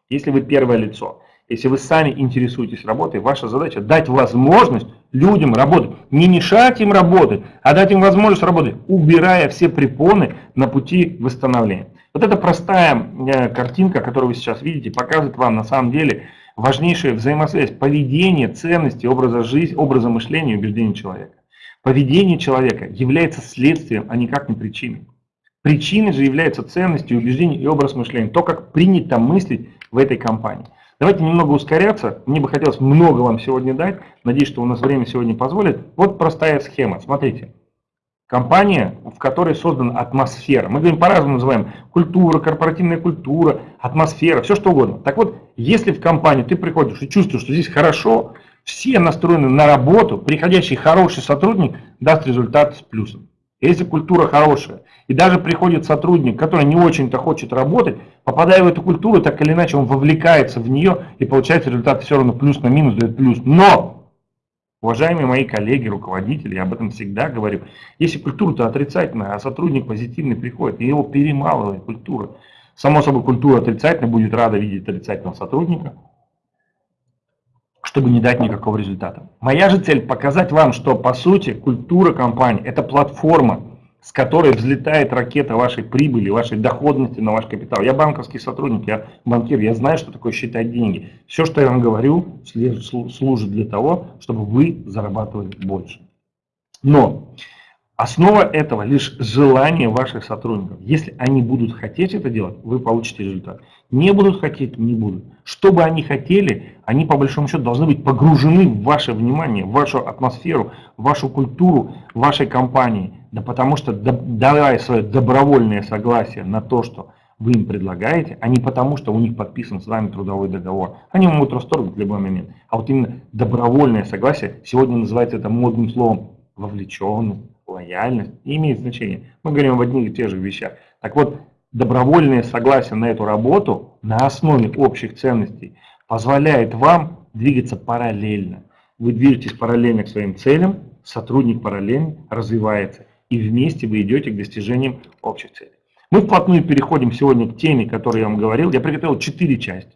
Если вы первое лицо, если вы сами интересуетесь работой, ваша задача дать возможность людям работать. Не мешать им работать, а дать им возможность работать, убирая все препоны на пути восстановления. Вот эта простая э, картинка, которую вы сейчас видите, показывает вам на самом деле важнейшую взаимосвязь поведения, ценности, образа жизни, образа мышления и убеждений человека. Поведение человека является следствием, а никак не причиной. Причиной же является ценностью, убеждения и образ мышления. То, как принято мыслить в этой компании. Давайте немного ускоряться. Мне бы хотелось много вам сегодня дать. Надеюсь, что у нас время сегодня позволит. Вот простая схема. Смотрите. Компания, в которой создана атмосфера. Мы говорим по-разному называем. Культура, корпоративная культура, атмосфера, все что угодно. Так вот, если в компанию ты приходишь и чувствуешь, что здесь хорошо, все настроены на работу, приходящий хороший сотрудник даст результат с плюсом. Если культура хорошая, и даже приходит сотрудник, который не очень-то хочет работать, попадая в эту культуру, так или иначе он вовлекается в нее и получается результат все равно плюс на минус дает плюс. Но, уважаемые мои коллеги, руководители, я об этом всегда говорю, если культура-то отрицательная, а сотрудник позитивный приходит, и его перемалывает культура, само собой культура отрицательная будет рада видеть отрицательного сотрудника, чтобы не дать никакого результата. Моя же цель показать вам, что по сути культура компании это платформа, с которой взлетает ракета вашей прибыли, вашей доходности на ваш капитал. Я банковский сотрудник, я банкир, я знаю, что такое считать деньги. Все, что я вам говорю, служит для того, чтобы вы зарабатывали больше. Но Основа этого лишь желание ваших сотрудников. Если они будут хотеть это делать, вы получите результат. Не будут хотеть, не будут. Что бы они хотели, они по большому счету должны быть погружены в ваше внимание, в вашу атмосферу, в вашу культуру, вашей компании. Да потому что давая свое добровольное согласие на то, что вы им предлагаете, а не потому, что у них подписан с вами трудовой договор. Они могут расторгнуть в любой момент. А вот именно добровольное согласие, сегодня называется это модным словом вовлеченность лояльность имеет значения. Мы говорим об одних и тех же вещах. Так вот, добровольное согласие на эту работу на основе общих ценностей позволяет вам двигаться параллельно. Вы движетесь параллельно к своим целям, сотрудник параллельно развивается, и вместе вы идете к достижениям общих целей. Мы вплотную переходим сегодня к теме, которую я вам говорил. Я приготовил четыре части.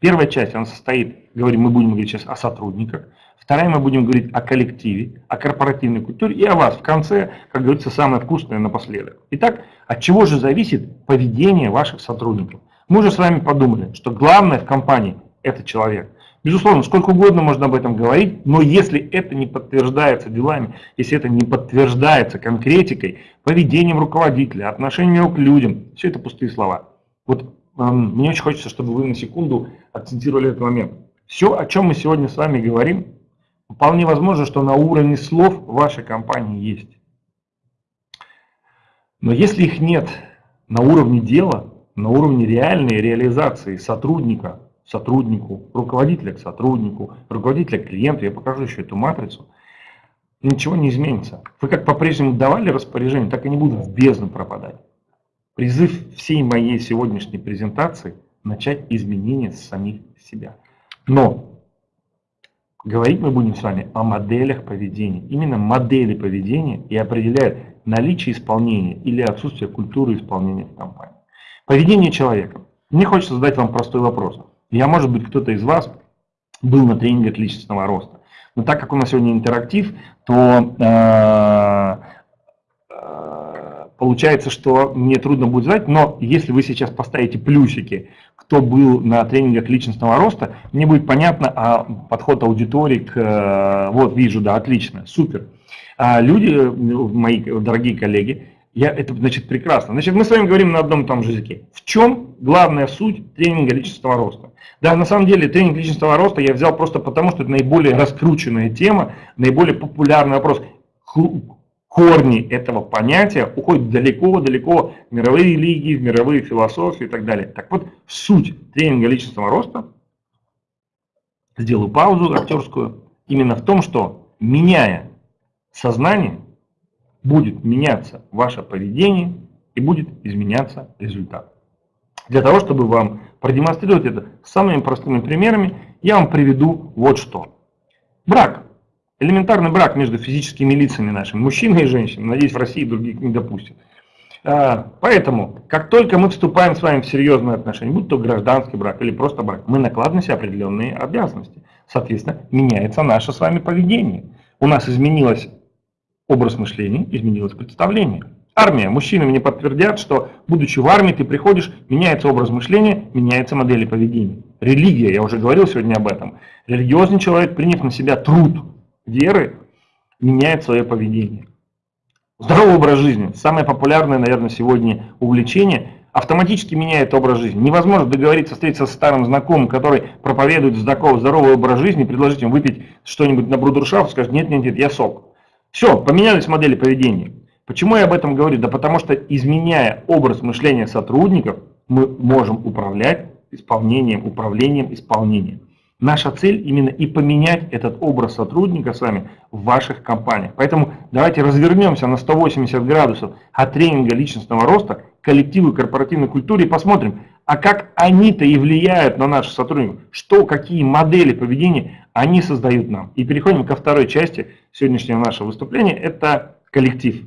Первая часть, она состоит, говорим, мы будем говорить сейчас о сотрудниках. Вторая, мы будем говорить о коллективе, о корпоративной культуре и о вас. В конце, как говорится, самое вкусное напоследок. Итак, от чего же зависит поведение ваших сотрудников? Мы уже с вами подумали, что главное в компании – это человек. Безусловно, сколько угодно можно об этом говорить, но если это не подтверждается делами, если это не подтверждается конкретикой, поведением руководителя, отношением к людям, все это пустые слова. Вот мне очень хочется, чтобы вы на секунду акцентировали этот момент. Все, о чем мы сегодня с вами говорим, вполне возможно, что на уровне слов вашей компании есть. Но если их нет на уровне дела, на уровне реальной реализации сотрудника, сотруднику, руководителя к сотруднику, руководителя к клиенту, я покажу еще эту матрицу, ничего не изменится. Вы как по-прежнему давали распоряжение, так и не будут в бездну пропадать. Призыв всей моей сегодняшней презентации – начать изменения с самих себя. Но говорить мы будем с вами о моделях поведения. Именно модели поведения и определяют наличие исполнения или отсутствие культуры исполнения в компании. Поведение человека. Мне хочется задать вам простой вопрос. Я, может быть, кто-то из вас был на тренингах личностного роста. Но так как у нас сегодня интерактив, то э, получается, что мне трудно будет знать, но если вы сейчас поставите плюсики, кто был на тренингах личностного роста, мне будет понятно а подход аудитории к... Э, вот, вижу, да, отлично, супер. А люди, мои дорогие коллеги, я, это значит прекрасно. Значит, мы с вами говорим на одном и том же языке. В чем главная суть тренинга личностного роста? Да, на самом деле тренинг личностного роста я взял просто потому, что это наиболее раскрученная тема, наиболее популярный вопрос корни этого понятия уходят далеко-далеко в мировые религии, в мировые философии и так далее. Так вот, суть тренинга личностного роста, сделаю паузу актерскую, именно в том, что меняя сознание, будет меняться ваше поведение и будет изменяться результат. Для того, чтобы вам продемонстрировать это самыми простыми примерами, я вам приведу вот что. Брак. Элементарный брак между физическими лицами нашими, мужчиной и женщиной, надеюсь, в России других не допустят. А, поэтому, как только мы вступаем с вами в серьезные отношения, будь то гражданский брак или просто брак, мы накладываем на определенные обязанности. Соответственно, меняется наше с вами поведение. У нас изменилось образ мышления, изменилось представление. Армия. Мужчины мне подтвердят, что будучи в армии, ты приходишь, меняется образ мышления, меняется модели поведения. Религия, я уже говорил сегодня об этом. Религиозный человек, приняв на себя труд, веры меняет свое поведение. Здоровый образ жизни, самое популярное, наверное, сегодня увлечение, автоматически меняет образ жизни. Невозможно договориться, встретиться с старым знакомым, который проповедует здоровый образ жизни, предложить ему выпить что-нибудь на брудершафт, скажет, нет, нет, нет, я сок. Все, поменялись модели поведения. Почему я об этом говорю? Да потому что, изменяя образ мышления сотрудников, мы можем управлять исполнением, управлением, исполнением. Наша цель именно и поменять этот образ сотрудника с вами в ваших компаниях. Поэтому давайте развернемся на 180 градусов от тренинга личностного роста коллективу и корпоративной культуре и посмотрим, а как они-то и влияют на наших сотрудников, что, какие модели поведения они создают нам. И переходим ко второй части сегодняшнего нашего выступления, это коллектив.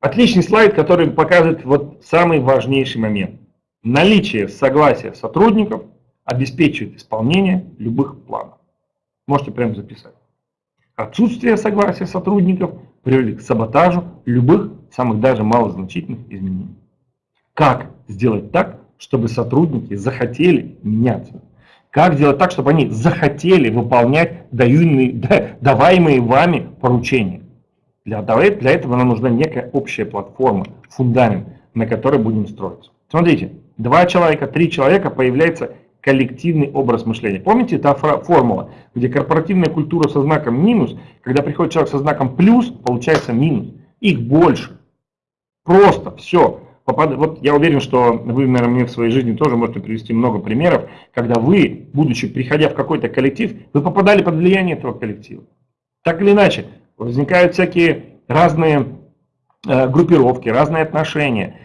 Отличный слайд, который показывает вот самый важнейший момент. Наличие согласия сотрудников – обеспечивает исполнение любых планов. Можете прямо записать. Отсутствие согласия сотрудников приводит к саботажу любых, самых даже малозначительных изменений. Как сделать так, чтобы сотрудники захотели меняться? Как сделать так, чтобы они захотели выполнять дающие, даваемые вами поручения? Для, для этого нам нужна некая общая платформа, фундамент, на который будем строиться. Смотрите, два человека, три человека появляется коллективный образ мышления. Помните та формула, где корпоративная культура со знаком минус, когда приходит человек со знаком плюс, получается минус. Их больше. Просто все. Вот я уверен, что вы, наверное, мне в своей жизни тоже можете привести много примеров, когда вы, будучи, приходя в какой-то коллектив, вы попадали под влияние этого коллектива. Так или иначе, возникают всякие разные э, группировки, разные отношения.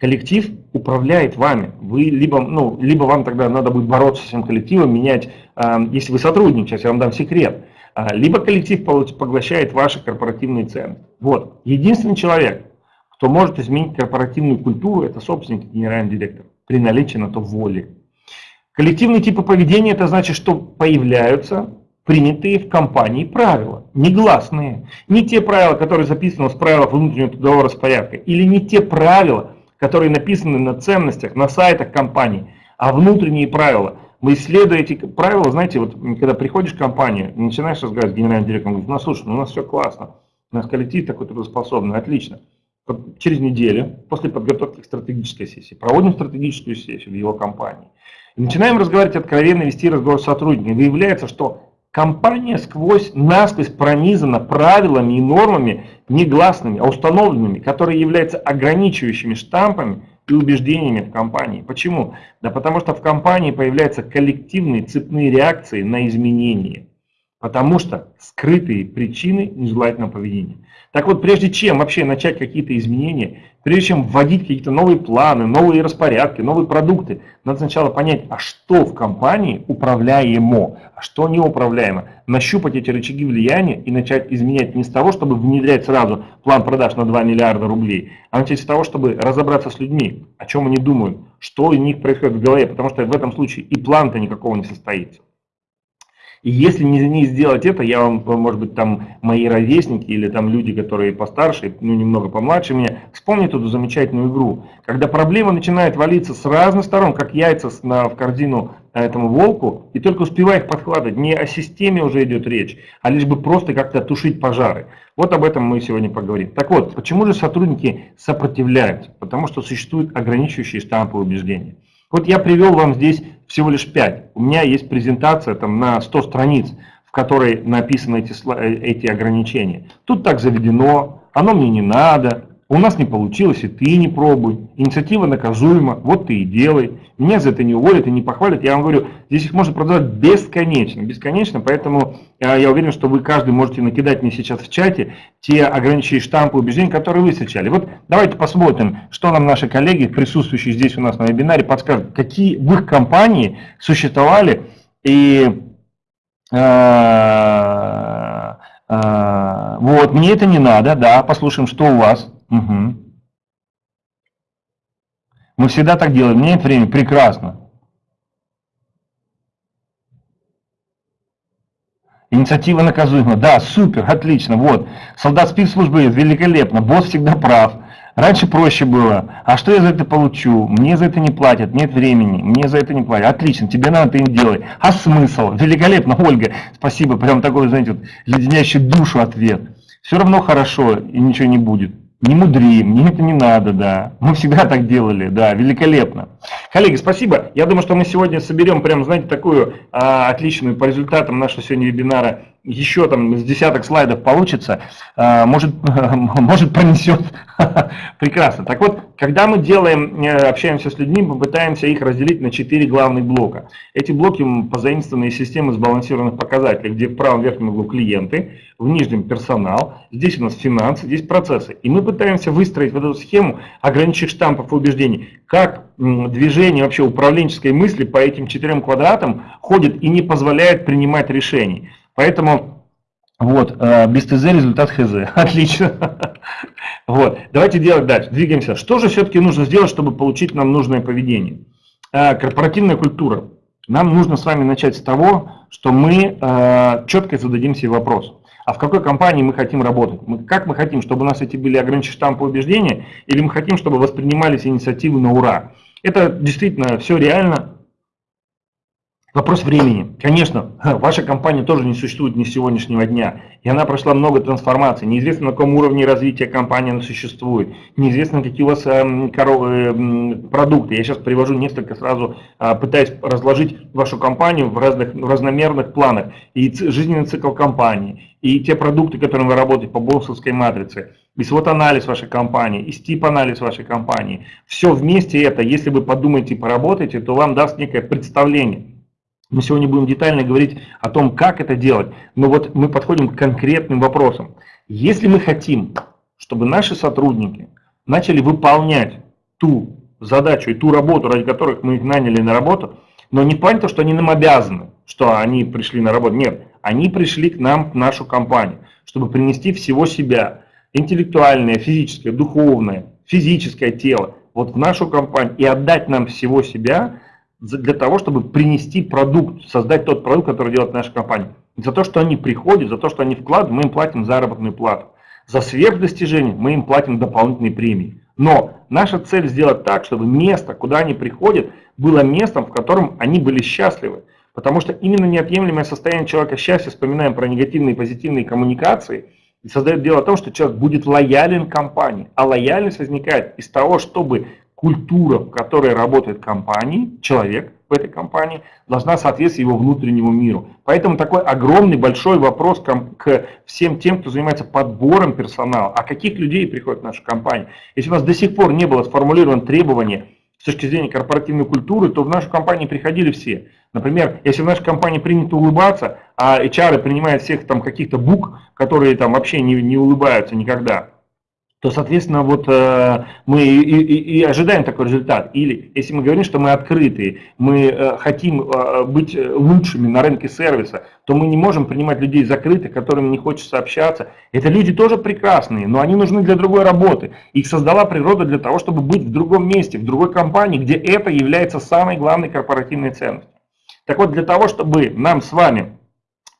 Коллектив управляет вами. Вы либо, ну, либо вам тогда надо будет бороться с этим коллективом, менять, а, если вы сотрудник, сейчас я вам дам секрет, а, либо коллектив поглощает ваши корпоративные ценности. Вот. Единственный человек, кто может изменить корпоративную культуру, это собственник генеральный директор, при наличии на то воли. Коллективные типы поведения, это значит, что появляются принятые в компании правила, негласные. Не те правила, которые записаны в правилах внутреннего трудового распорядка, или не те правила, которые написаны на ценностях, на сайтах компании, а внутренние правила. Мы исследуем эти правила, знаете, вот когда приходишь в компанию, начинаешь разговаривать с генеральным директором, говорит, ну слушай, ну, у нас все классно, у нас коллектив такой трудоспособный, отлично. Через неделю, после подготовки к стратегической сессии, проводим стратегическую сессию в его компании. И начинаем разговаривать откровенно, вести разговор с сотрудниками. Выявляется, что компания сквозь, насквозь пронизана правилами и нормами негласными, а установленными, которые являются ограничивающими штампами и убеждениями в компании. Почему? Да потому что в компании появляются коллективные цепные реакции на изменения. Потому что скрытые причины нежелательного поведения. Так вот, прежде чем вообще начать какие-то изменения, прежде чем вводить какие-то новые планы, новые распорядки, новые продукты, надо сначала понять, а что в компании управляемо, а что неуправляемо. Нащупать эти рычаги влияния и начать изменять не с того, чтобы внедрять сразу план продаж на 2 миллиарда рублей, а начать с того, чтобы разобраться с людьми, о чем они думают, что у них происходит в голове, потому что в этом случае и план-то никакого не состоится. И если не, не сделать это, я вам, может быть, там мои ровесники или там люди, которые постарше, ну немного помладше меня, вспомнят эту замечательную игру. Когда проблема начинает валиться с разных сторон, как яйца на, в корзину этому волку, и только успевая их подхватывать, не о системе уже идет речь, а лишь бы просто как-то тушить пожары. Вот об этом мы сегодня поговорим. Так вот, почему же сотрудники сопротивляются? Потому что существуют ограничивающие штампы убеждения. Вот я привел вам здесь всего лишь 5. У меня есть презентация там, на 100 страниц, в которой написаны эти, э, эти ограничения. Тут так заведено, оно мне не надо, у нас не получилось, и ты не пробуй. Инициатива наказуема, вот ты и делай. Меня за это не уволят и не похвалят. Я вам говорю, здесь их можно продавать бесконечно, бесконечно. Поэтому э, я уверен, что вы каждый можете накидать мне сейчас в чате те ограниченные штампы убеждений, которые вы встречали. Вот давайте посмотрим, что нам наши коллеги, присутствующие здесь у нас на вебинаре, подскажут, какие в их компании существовали и э, э, вот, мне это не надо, да, послушаем, что у вас. Угу. Мы всегда так делаем. Нет времени. Прекрасно. Инициатива наказуема. Да, супер, отлично. Вот. Солдат спецслужбы великолепно. Босс всегда прав. Раньше проще было. А что я за это получу? Мне за это не платят, нет времени, мне за это не платят. Отлично, тебе надо, ты им делай. А смысл? Великолепно, Ольга. Спасибо, прям такой, знаете, вот, леденящий душу ответ. Все равно хорошо и ничего не будет не мудри, мне это не надо, да. Мы всегда так делали, да, великолепно. Коллеги, спасибо. Я думаю, что мы сегодня соберем прям, знаете, такую а, отличную по результатам нашего сегодня вебинара еще там с десяток слайдов получится, а, может, может пронесет. Прекрасно. Так вот, когда мы делаем, э, общаемся с людьми, мы пытаемся их разделить на четыре главных блока. Эти блоки позаимствованы из системы сбалансированных показателей, где в правом верхнем углу клиенты, в нижнем персонал, здесь у нас финансы, здесь процессы. И мы пытаемся выстроить вот эту схему ограниченных штампов и убеждений, как движение вообще управленческой мысли по этим четырем квадратам ходит и не позволяет принимать решений. Поэтому вот, э, без ТЗ результат ХЗ. Отлично. Вот, давайте делать дальше. Двигаемся. Что же все-таки нужно сделать, чтобы получить нам нужное поведение? Э, корпоративная культура. Нам нужно с вами начать с того, что мы э, четко зададим себе вопрос. А в какой компании мы хотим работать? Мы, как мы хотим, чтобы у нас эти были ограниченные штампы убеждения, или мы хотим, чтобы воспринимались инициативы на ура? Это действительно все реально, Вопрос времени. Конечно, ваша компания тоже не существует ни с сегодняшнего дня. И она прошла много трансформаций. Неизвестно, на каком уровне развития компании она существует. Неизвестно, какие у вас эм, эм, продукты. Я сейчас привожу несколько сразу, а, пытаясь разложить вашу компанию в разных в разномерных планах. И жизненный цикл компании, и те продукты, которыми вы работаете по бонусовской матрице, и свод-анализ вашей компании, и стип-анализ вашей компании. Все вместе это, если вы подумаете и поработаете, то вам даст некое представление мы сегодня будем детально говорить о том, как это делать. Но вот мы подходим к конкретным вопросам. Если мы хотим, чтобы наши сотрудники начали выполнять ту задачу и ту работу, ради которых мы их наняли на работу, но не плане того, что они нам обязаны, что они пришли на работу. Нет, они пришли к нам, в нашу компанию, чтобы принести всего себя, интеллектуальное, физическое, духовное, физическое тело, вот в нашу компанию и отдать нам всего себя для того, чтобы принести продукт, создать тот продукт, который делает наша компания. За то, что они приходят, за то, что они вкладывают, мы им платим заработную плату. За сверхдостижение мы им платим дополнительные премии. Но наша цель сделать так, чтобы место, куда они приходят, было местом, в котором они были счастливы. Потому что именно неотъемлемое состояние человека счастья, вспоминаем про негативные и позитивные коммуникации, и создает дело о том, что человек будет лоялен компании. А лояльность возникает из того, чтобы культура, в которой работает компания, человек в этой компании, должна соответствовать его внутреннему миру. Поэтому такой огромный, большой вопрос к всем тем, кто занимается подбором персонала. А каких людей приходят в нашу компанию? Если у нас до сих пор не было сформулировано требование с точки зрения корпоративной культуры, то в нашу компанию приходили все. Например, если в нашей компании принято улыбаться, а HR принимают всех там каких-то бук, которые там вообще не, не улыбаются никогда, то, соответственно, вот э, мы и, и, и ожидаем такой результат. Или если мы говорим, что мы открытые, мы э, хотим э, быть лучшими на рынке сервиса, то мы не можем принимать людей закрытых, которым не хочется общаться. Это люди тоже прекрасные, но они нужны для другой работы. Их создала природа для того, чтобы быть в другом месте, в другой компании, где это является самой главной корпоративной ценностью. Так вот, для того, чтобы нам с вами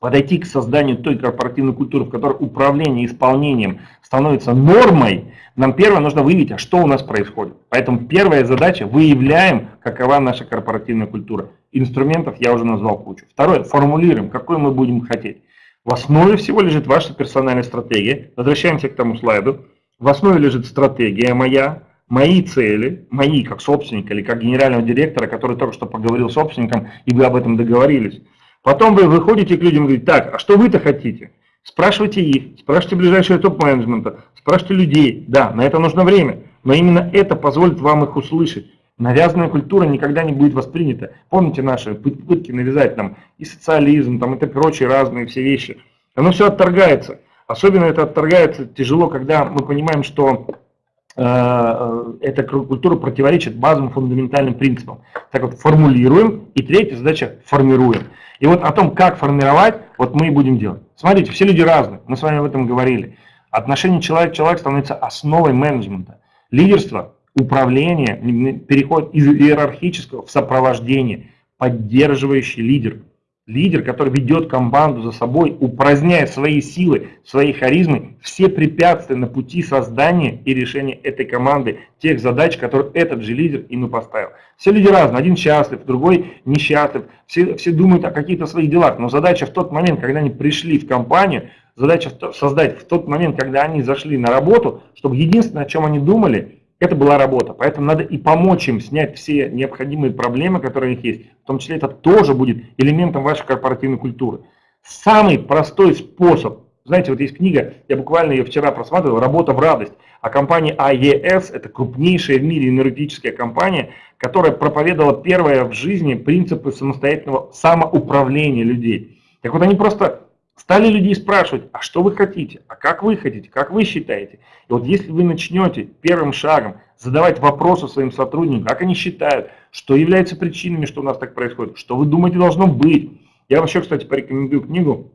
подойти к созданию той корпоративной культуры, в которой управление исполнением становится нормой, нам первое нужно выявить, а что у нас происходит. Поэтому первая задача – выявляем, какова наша корпоративная культура. Инструментов я уже назвал кучу. Второе – формулируем, какой мы будем хотеть. В основе всего лежит ваша персональная стратегия. Возвращаемся к тому слайду. В основе лежит стратегия моя, мои цели, мои как собственника или как генерального директора, который только что поговорил с собственником, и вы об этом договорились. Потом вы выходите к людям и говорите, так, а что вы-то хотите? Спрашивайте их, спрашивайте ближайшего топ-менеджмента, спрашивайте людей. Да, на это нужно время, но именно это позволит вам их услышать. Навязанная культура никогда не будет воспринята. Помните наши попытки навязать нам и социализм, там, и прочие разные все вещи. Оно все отторгается. Особенно это отторгается тяжело, когда мы понимаем, что э, э эта культура противоречит базовым фундаментальным принципам. Так вот, формулируем. И третья задача – формируем. И вот о том, как формировать, вот мы и будем делать. Смотрите, все люди разные, мы с вами об этом говорили. Отношение человек-человек становится основой менеджмента. Лидерство, управление переходит из иерархического в сопровождение, поддерживающий лидер – Лидер, который ведет команду за собой, упраздняя свои силы, свои харизмы, все препятствия на пути создания и решения этой команды, тех задач, которые этот же лидер ему поставил. Все люди разные, один счастлив, другой несчастлив, все, все думают о каких-то своих делах, но задача в тот момент, когда они пришли в компанию, задача создать в тот момент, когда они зашли на работу, чтобы единственное, о чем они думали, это была работа. Поэтому надо и помочь им снять все необходимые проблемы, которые у них есть. В том числе это тоже будет элементом вашей корпоративной культуры. Самый простой способ, знаете, вот есть книга, я буквально ее вчера просматривал, «Работа в радость». А компания AES – это крупнейшая в мире энергетическая компания, которая проповедовала первое в жизни принципы самостоятельного самоуправления людей. Так вот они просто Стали людей спрашивать, а что вы хотите, а как вы хотите, как вы считаете. И вот если вы начнете первым шагом задавать вопросы своим сотрудникам, как они считают, что является причинами, что у нас так происходит, что вы думаете должно быть. Я вообще, кстати, порекомендую книгу,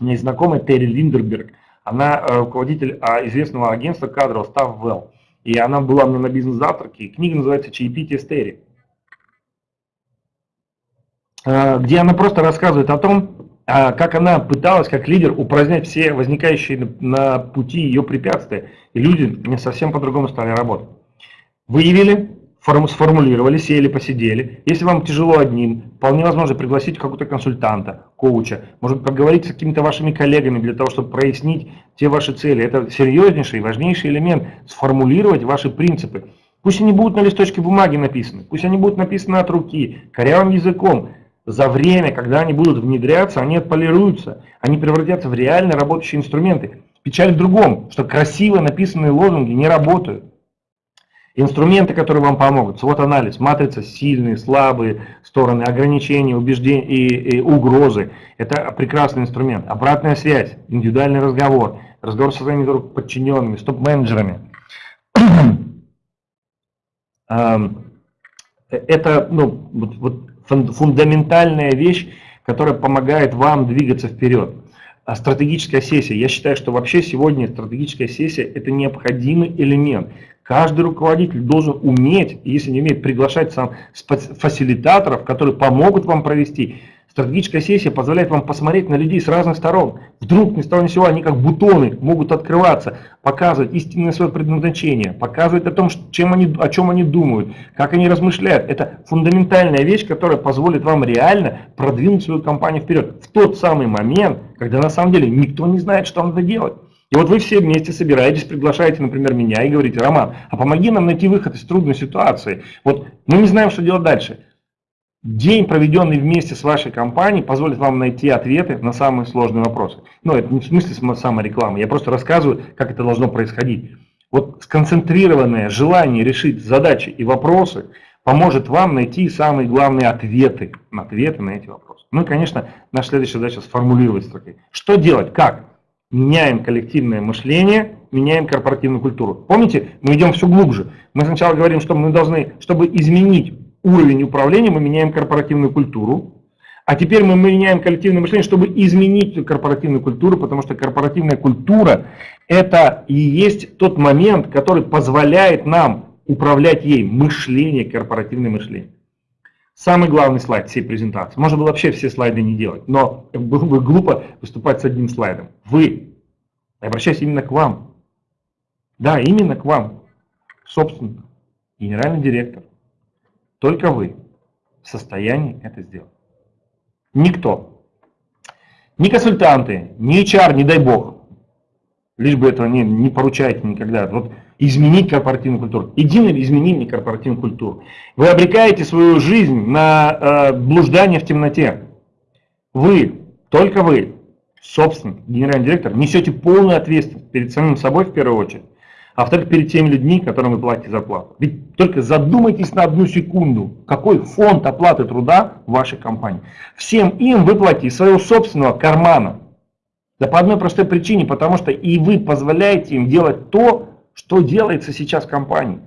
у меня есть знакомая Терри Линдерберг, она э, руководитель а, известного агентства кадров Staff Well. И она была мне на бизнес-завтраке, и книга называется «Чаепитие с Терри», э, где она просто рассказывает о том, как она пыталась, как лидер, упразднять все возникающие на пути ее препятствия. И люди совсем по-другому стали работать. Выявили, сформулировали, сели, посидели. Если вам тяжело одним, вполне возможно пригласить какого-то консультанта, коуча, может поговорить с какими-то вашими коллегами для того, чтобы прояснить те ваши цели. Это серьезнейший, важнейший элемент, сформулировать ваши принципы. Пусть они будут на листочке бумаги написаны, пусть они будут написаны от руки, корявым языком, за время, когда они будут внедряться, они отполируются, они превратятся в реально работающие инструменты. Печаль в другом, что красиво написанные лозунги не работают. Инструменты, которые вам помогут, свод-анализ, матрица, сильные, слабые стороны, ограничения, убеждения и, и угрозы. Это прекрасный инструмент. Обратная связь, индивидуальный разговор, разговор со своими подчиненными, с топ-менеджерами. Это ну, вот, вот фундаментальная вещь, которая помогает вам двигаться вперед. А стратегическая сессия. Я считаю, что вообще сегодня стратегическая сессия – это необходимый элемент. Каждый руководитель должен уметь, если не умеет, приглашать сам фасилитаторов, которые помогут вам провести Стратегическая сессия позволяет вам посмотреть на людей с разных сторон. Вдруг ни с того ни сего они как бутоны могут открываться, показывать истинное свое предназначение, показывать о том, чем они, о чем они думают, как они размышляют. Это фундаментальная вещь, которая позволит вам реально продвинуть свою компанию вперед. В тот самый момент, когда на самом деле никто не знает, что надо делать. И вот вы все вместе собираетесь, приглашаете, например, меня и говорите, Роман, а помоги нам найти выход из трудной ситуации. Вот мы не знаем, что делать дальше. День, проведенный вместе с вашей компанией, позволит вам найти ответы на самые сложные вопросы. Но ну, это не в смысле саморекламы, я просто рассказываю, как это должно происходить. Вот сконцентрированное желание решить задачи и вопросы поможет вам найти самые главные ответы, ответы на эти вопросы. Ну и, конечно, наша следующая задача сформулировать строки. Что делать? Как? Меняем коллективное мышление, меняем корпоративную культуру. Помните, мы идем все глубже. Мы сначала говорим, что мы должны, чтобы изменить уровень управления, мы меняем корпоративную культуру. А теперь мы меняем коллективное мышление, чтобы изменить корпоративную культуру, потому что корпоративная культура – это и есть тот момент, который позволяет нам управлять ей, мышление, корпоративное мышление. Самый главный слайд всей презентации. Можно было вообще все слайды не делать, но было бы глупо выступать с одним слайдом. Вы, обращаюсь именно к вам. Да, именно к вам, собственно, генеральный директор, только вы в состоянии это сделать. Никто. Ни консультанты, ни HR, не дай бог. Лишь бы этого не, не поручайте никогда. Вот изменить корпоративную культуру. Единое изменение корпоративной культуры. Вы обрекаете свою жизнь на э, блуждание в темноте. Вы, только вы, собственник, генеральный директор, несете полную ответственность перед самим собой в первую очередь а во-вторых, перед теми людьми, которым вы платите зарплату. Ведь только задумайтесь на одну секунду, какой фонд оплаты труда в вашей компании. Всем им вы из своего собственного кармана. Да по одной простой причине, потому что и вы позволяете им делать то, что делается сейчас в компании.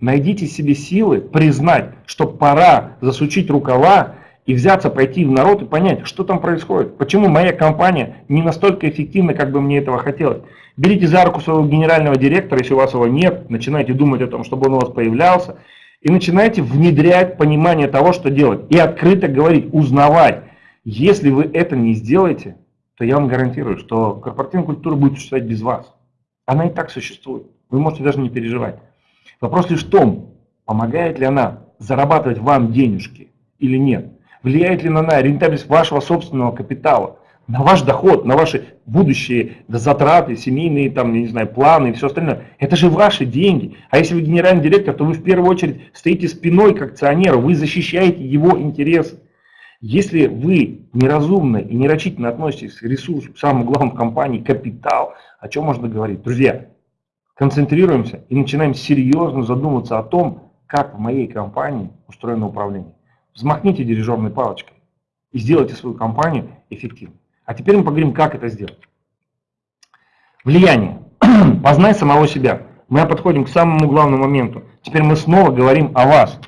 Найдите себе силы признать, что пора засучить рукава и взяться, пойти в народ и понять, что там происходит. Почему моя компания не настолько эффективна, как бы мне этого хотелось. Берите за руку своего генерального директора, если у вас его нет, начинайте думать о том, чтобы он у вас появлялся, и начинайте внедрять понимание того, что делать. И открыто говорить, узнавать. Если вы это не сделаете, то я вам гарантирую, что корпоративная культура будет существовать без вас. Она и так существует. Вы можете даже не переживать. Вопрос лишь в том, помогает ли она зарабатывать вам денежки или нет. Влияет ли она на рентабельность вашего собственного капитала на ваш доход, на ваши будущие затраты, семейные, там, не знаю, планы и все остальное. Это же ваши деньги. А если вы генеральный директор, то вы в первую очередь стоите спиной к акционеру, вы защищаете его интересы. Если вы неразумно и нерачительно относитесь к ресурсу, к самому главному компании, капитал, о чем можно говорить? Друзья, концентрируемся и начинаем серьезно задумываться о том, как в моей компании устроено управление. Взмахните дирижерной палочкой и сделайте свою компанию эффективной. А теперь мы поговорим, как это сделать. Влияние. Познай самого себя. Мы подходим к самому главному моменту. Теперь мы снова говорим о вас.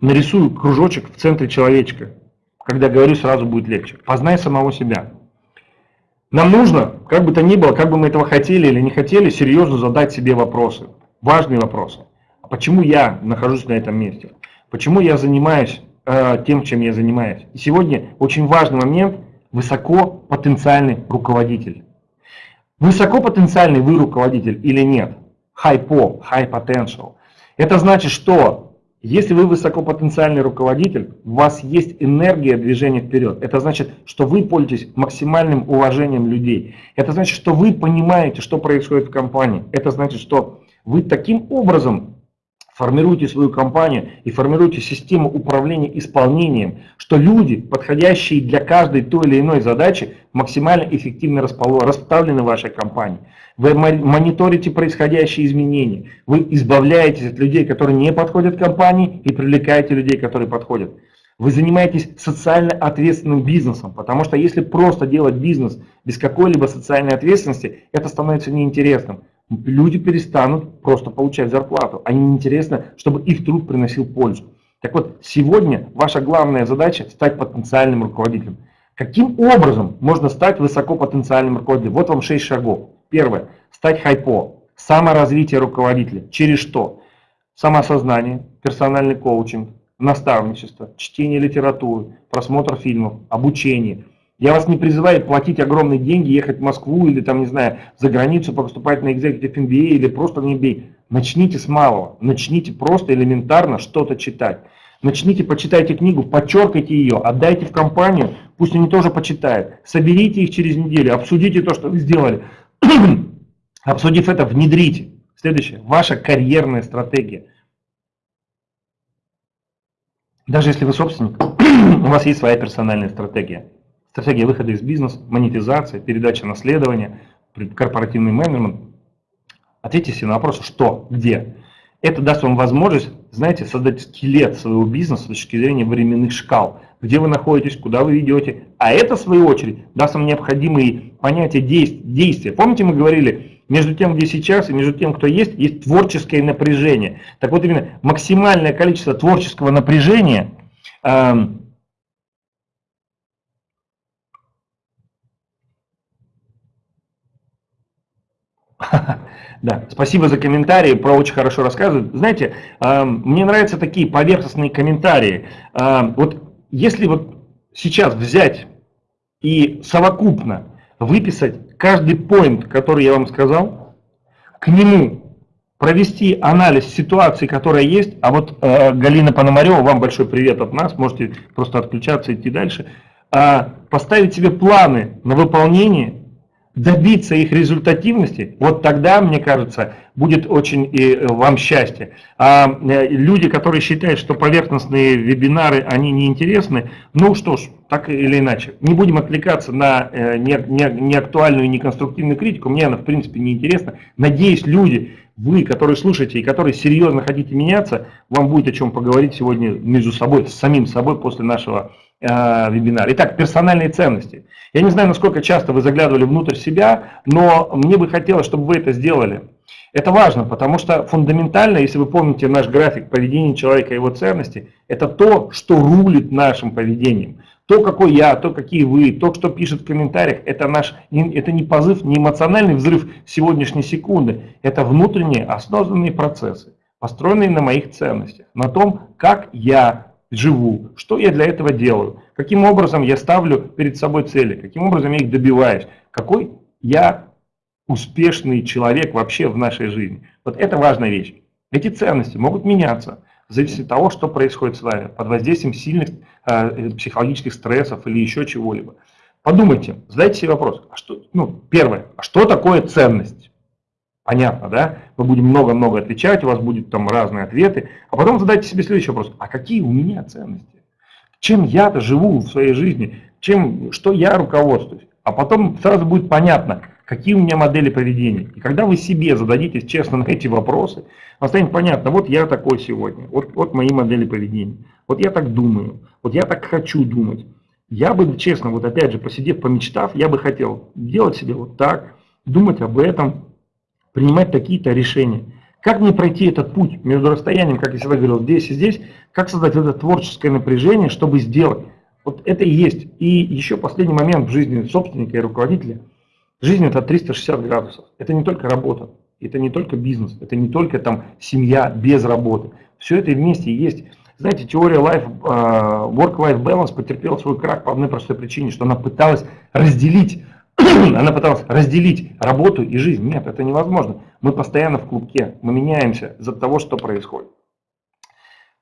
Нарисую кружочек в центре человечка. Когда говорю, сразу будет легче. Познай самого себя. Нам нужно, как бы то ни было, как бы мы этого хотели или не хотели, серьезно задать себе вопросы. Важные вопросы. А почему я нахожусь на этом месте? Почему я занимаюсь э, тем, чем я занимаюсь? И сегодня очень важный момент – высокопотенциальный руководитель. Высокопотенциальный вы руководитель или нет? High po, high potential. Это значит, что если вы высокопотенциальный руководитель, у вас есть энергия движения вперед. Это значит, что вы пользуетесь максимальным уважением людей. Это значит, что вы понимаете, что происходит в компании. Это значит, что вы таким образом формируйте свою компанию и формируйте систему управления исполнением, что люди, подходящие для каждой той или иной задачи, максимально эффективно расставлены в вашей компании. Вы мониторите происходящие изменения, вы избавляетесь от людей, которые не подходят компании и привлекаете людей, которые подходят. Вы занимаетесь социально ответственным бизнесом, потому что если просто делать бизнес без какой-либо социальной ответственности, это становится неинтересным. Люди перестанут просто получать зарплату. Они интересно, чтобы их труд приносил пользу. Так вот, сегодня ваша главная задача стать потенциальным руководителем. Каким образом можно стать высокопотенциальным руководителем? Вот вам 6 шагов. Первое. Стать хайпо. Саморазвитие руководителя. Через что? Самоосознание, персональный коучинг, наставничество, чтение литературы, просмотр фильмов, обучение. Я вас не призываю платить огромные деньги, ехать в Москву или там, не знаю, за границу, поступать на Executive MBA или просто на MBA. Начните с малого, начните просто элементарно что-то читать. Начните, почитайте книгу, подчеркайте ее, отдайте в компанию, пусть они тоже почитают. Соберите их через неделю, обсудите то, что вы сделали. Обсудив это, внедрите. Следующее, ваша карьерная стратегия. Даже если вы собственник, у вас есть своя персональная стратегия. Стратегия выхода из бизнеса, монетизация, передача наследования, корпоративный менеджмент. Ответьте себе на вопрос, что, где. Это даст вам возможность, знаете, создать скелет своего бизнеса с точки зрения временных шкал. Где вы находитесь, куда вы ведете. А это, в свою очередь, даст вам необходимые понятия действия. Помните, мы говорили, между тем, где сейчас, и между тем, кто есть, есть творческое напряжение. Так вот, именно максимальное количество творческого напряжения эм, Да, спасибо за комментарии, про очень хорошо рассказывают. Знаете, мне нравятся такие поверхностные комментарии. Вот если вот сейчас взять и совокупно выписать каждый поинт, который я вам сказал, к нему провести анализ ситуации, которая есть, а вот э, Галина Пономарева, вам большой привет от нас, можете просто отключаться и идти дальше, э, поставить себе планы на выполнение добиться их результативности, вот тогда, мне кажется, будет очень и э, вам счастье. А э, люди, которые считают, что поверхностные вебинары, они неинтересны, ну что ж, так или иначе. Не будем отвлекаться на э, неактуальную и неконструктивную критику, мне она в принципе не интересна. Надеюсь, люди, вы, которые слушаете и которые серьезно хотите меняться, вам будет о чем поговорить сегодня между собой, с самим собой после нашего вебинар. Итак, персональные ценности. Я не знаю, насколько часто вы заглядывали внутрь себя, но мне бы хотелось, чтобы вы это сделали. Это важно, потому что фундаментально, если вы помните наш график поведения человека и его ценности, это то, что рулит нашим поведением. То, какой я, то, какие вы, то, что пишет в комментариях, это, наш, это не позыв, не эмоциональный взрыв сегодняшней секунды, это внутренние осознанные процессы, построенные на моих ценностях, на том, как я живу, что я для этого делаю, каким образом я ставлю перед собой цели, каким образом я их добиваюсь, какой я успешный человек вообще в нашей жизни. Вот это важная вещь. Эти ценности могут меняться в зависимости от того, что происходит с вами, под воздействием сильных э, психологических стрессов или еще чего-либо. Подумайте, задайте себе вопрос, а что, ну, первое, а что такое ценность? Понятно, да? Мы будем много-много отвечать, у вас будут там разные ответы. А потом задайте себе следующий вопрос. А какие у меня ценности? Чем я-то живу в своей жизни? Чем, что я руководствуюсь? А потом сразу будет понятно, какие у меня модели поведения. И когда вы себе зададитесь честно на эти вопросы, вам станет понятно, вот я такой сегодня, вот, вот мои модели поведения, вот я так думаю, вот я так хочу думать. Я бы, честно, вот опять же, посидев, помечтав, я бы хотел делать себе вот так, думать об этом, принимать такие-то решения. Как мне пройти этот путь между расстоянием, как я всегда говорил, здесь и здесь, как создать это творческое напряжение, чтобы сделать. Вот это и есть. И еще последний момент в жизни собственника и руководителя. Жизнь это 360 градусов. Это не только работа, это не только бизнес, это не только там семья без работы. Все это вместе есть. Знаете, теория life, а, work-life balance потерпела свой крах по одной простой причине, что она пыталась разделить она пыталась разделить работу и жизнь. Нет, это невозможно. Мы постоянно в клубке, мы меняемся из-за того, что происходит.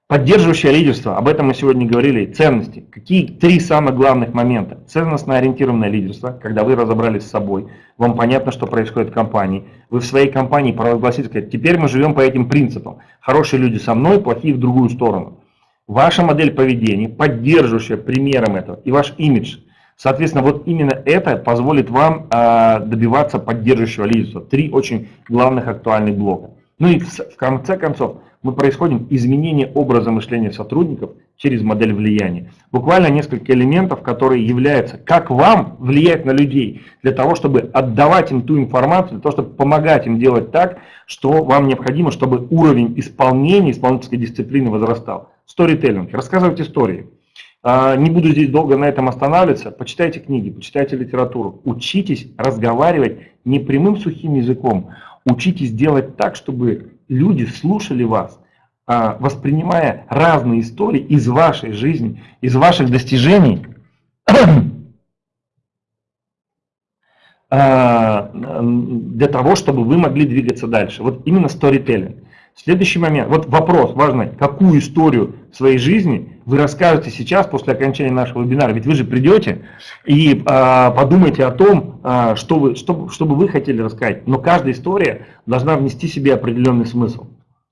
Поддерживающее лидерство, об этом мы сегодня говорили, ценности. Какие три самых главных момента? Ценностно ориентированное лидерство, когда вы разобрались с собой, вам понятно, что происходит в компании, вы в своей компании провозгласите, сказать, теперь мы живем по этим принципам. Хорошие люди со мной, плохие в другую сторону. Ваша модель поведения, поддерживающая примером этого, и ваш имидж – Соответственно, вот именно это позволит вам а, добиваться поддерживающего лидерства. Три очень главных актуальных блока. Ну и в конце концов, мы происходим изменение образа мышления сотрудников через модель влияния. Буквально несколько элементов, которые являются, как вам влиять на людей, для того, чтобы отдавать им ту информацию, для того, чтобы помогать им делать так, что вам необходимо, чтобы уровень исполнения, исполнительской дисциплины возрастал. Сторителлинг, рассказывать истории. А, не буду здесь долго на этом останавливаться. Почитайте книги, почитайте литературу. Учитесь разговаривать не прямым сухим языком. Учитесь делать так, чтобы люди слушали вас, а, воспринимая разные истории из вашей жизни, из ваших достижений, а, для того, чтобы вы могли двигаться дальше. Вот именно storytelling. Следующий момент, вот вопрос важный, какую историю своей жизни вы расскажете сейчас после окончания нашего вебинара? Ведь вы же придете и э, подумайте о том, э, что, вы, что, что бы вы хотели рассказать. Но каждая история должна внести себе определенный смысл.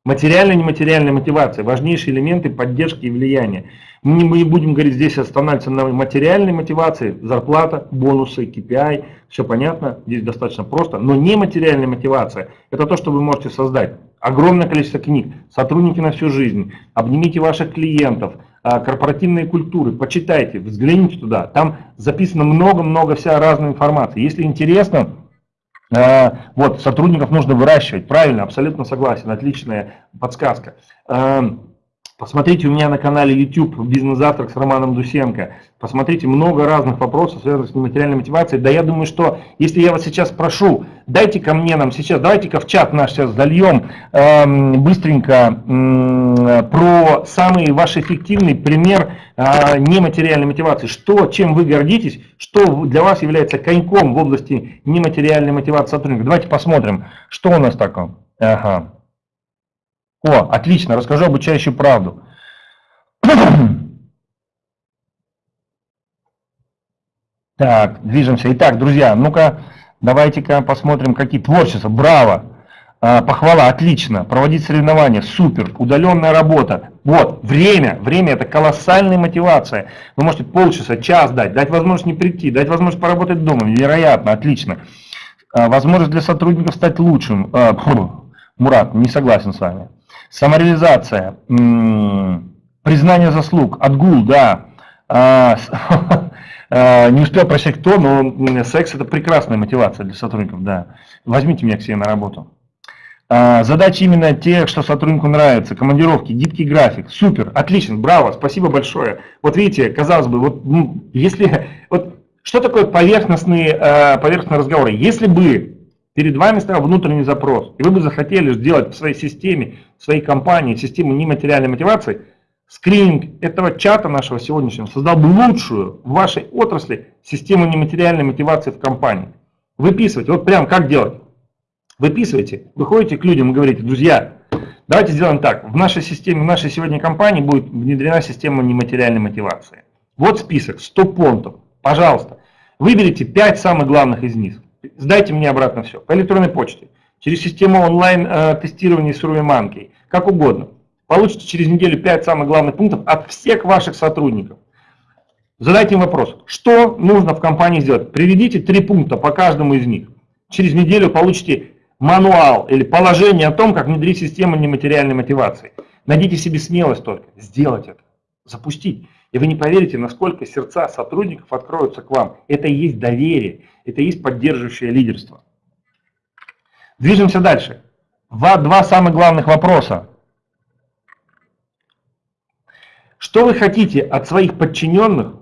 Материальная и нематериальная мотивация – важнейшие элементы поддержки и влияния. Мы не будем говорить здесь останавливаться на материальной мотивации, зарплата, бонусы, KPI, все понятно, здесь достаточно просто. Но нематериальная мотивация – это то, что вы можете создать. Огромное количество книг, сотрудники на всю жизнь, обнимите ваших клиентов, а, корпоративные культуры, почитайте, взгляните туда. Там записано много-много вся разной информации. Если интересно, а, вот, сотрудников нужно выращивать, правильно, абсолютно согласен, отличная подсказка. Посмотрите у меня на канале YouTube «Бизнес-завтрак» с Романом Дусенко. Посмотрите, много разных вопросов, связанных с нематериальной мотивацией. Да я думаю, что если я вас сейчас спрошу, дайте ко мне нам сейчас, давайте-ка в чат наш сейчас зальем э, быстренько э, про самый ваш эффективный пример э, нематериальной мотивации. Что, чем вы гордитесь, что для вас является коньком в области нематериальной мотивации сотрудника. Давайте посмотрим, что у нас такое. Ага. О, отлично, расскажу обучающую правду. Так, движемся. Итак, друзья, ну-ка, давайте-ка посмотрим, какие творчества. Браво! А, похвала, отлично. Проводить соревнования, супер. Удаленная работа. Вот, время. Время это колоссальная мотивация. Вы можете полчаса, час дать, дать возможность не прийти, дать возможность поработать дома. Вероятно, отлично. А, возможность для сотрудников стать лучшим. Мурат, не согласен с вами. Самореализация. Признание заслуг. Отгул, да. А, а, не успел прочитать кто, но секс это прекрасная мотивация для сотрудников, да. Возьмите меня к себе на работу. А, задачи именно те, что сотруднику нравится, командировки, гибкий график, супер, отлично, браво, спасибо большое. Вот видите, казалось бы, вот ну, если, вот что такое поверхностные, поверхностные разговоры? Если бы перед вами стоял внутренний запрос, и вы бы захотели сделать в своей системе, в своей компании систему нематериальной мотивации, скрининг этого чата нашего сегодняшнего создал бы лучшую в вашей отрасли систему нематериальной мотивации в компании. Выписывайте, вот прям как делать. Выписывайте, выходите к людям и говорите, друзья, давайте сделаем так, в нашей системе, в нашей сегодня компании будет внедрена система нематериальной мотивации. Вот список, 100 пунктов, пожалуйста, выберите 5 самых главных из них. Сдайте мне обратно все, по электронной почте, через систему онлайн-тестирования э, с Ruby как угодно. Получите через неделю 5 самых главных пунктов от всех ваших сотрудников. Задайте им вопрос, что нужно в компании сделать. Приведите три пункта по каждому из них. Через неделю получите мануал или положение о том, как внедрить систему нематериальной мотивации. Найдите себе смелость только сделать это, запустить. И вы не поверите, насколько сердца сотрудников откроются к вам. Это и есть доверие, это и есть поддерживающее лидерство. Движемся дальше. Два самых главных вопроса. Что вы хотите от своих подчиненных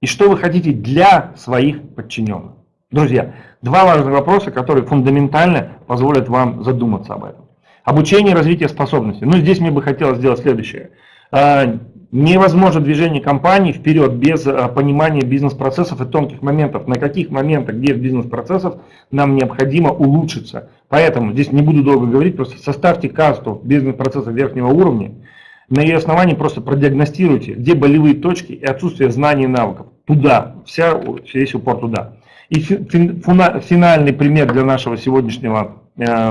и что вы хотите для своих подчиненных? Друзья, два важных вопроса, которые фундаментально позволят вам задуматься об этом. Обучение и развитие способностей. Ну, здесь мне бы хотелось сделать следующее. Невозможно движение компании вперед без а, понимания бизнес-процессов и тонких моментов. На каких моментах, где в бизнес-процессах нам необходимо улучшиться. Поэтому здесь не буду долго говорить, просто составьте касту бизнес-процессов верхнего уровня, на ее основании просто продиагностируйте, где болевые точки и отсутствие знаний и навыков. Туда, вся, весь упор туда. И финальный пример для нашего сегодняшнего э,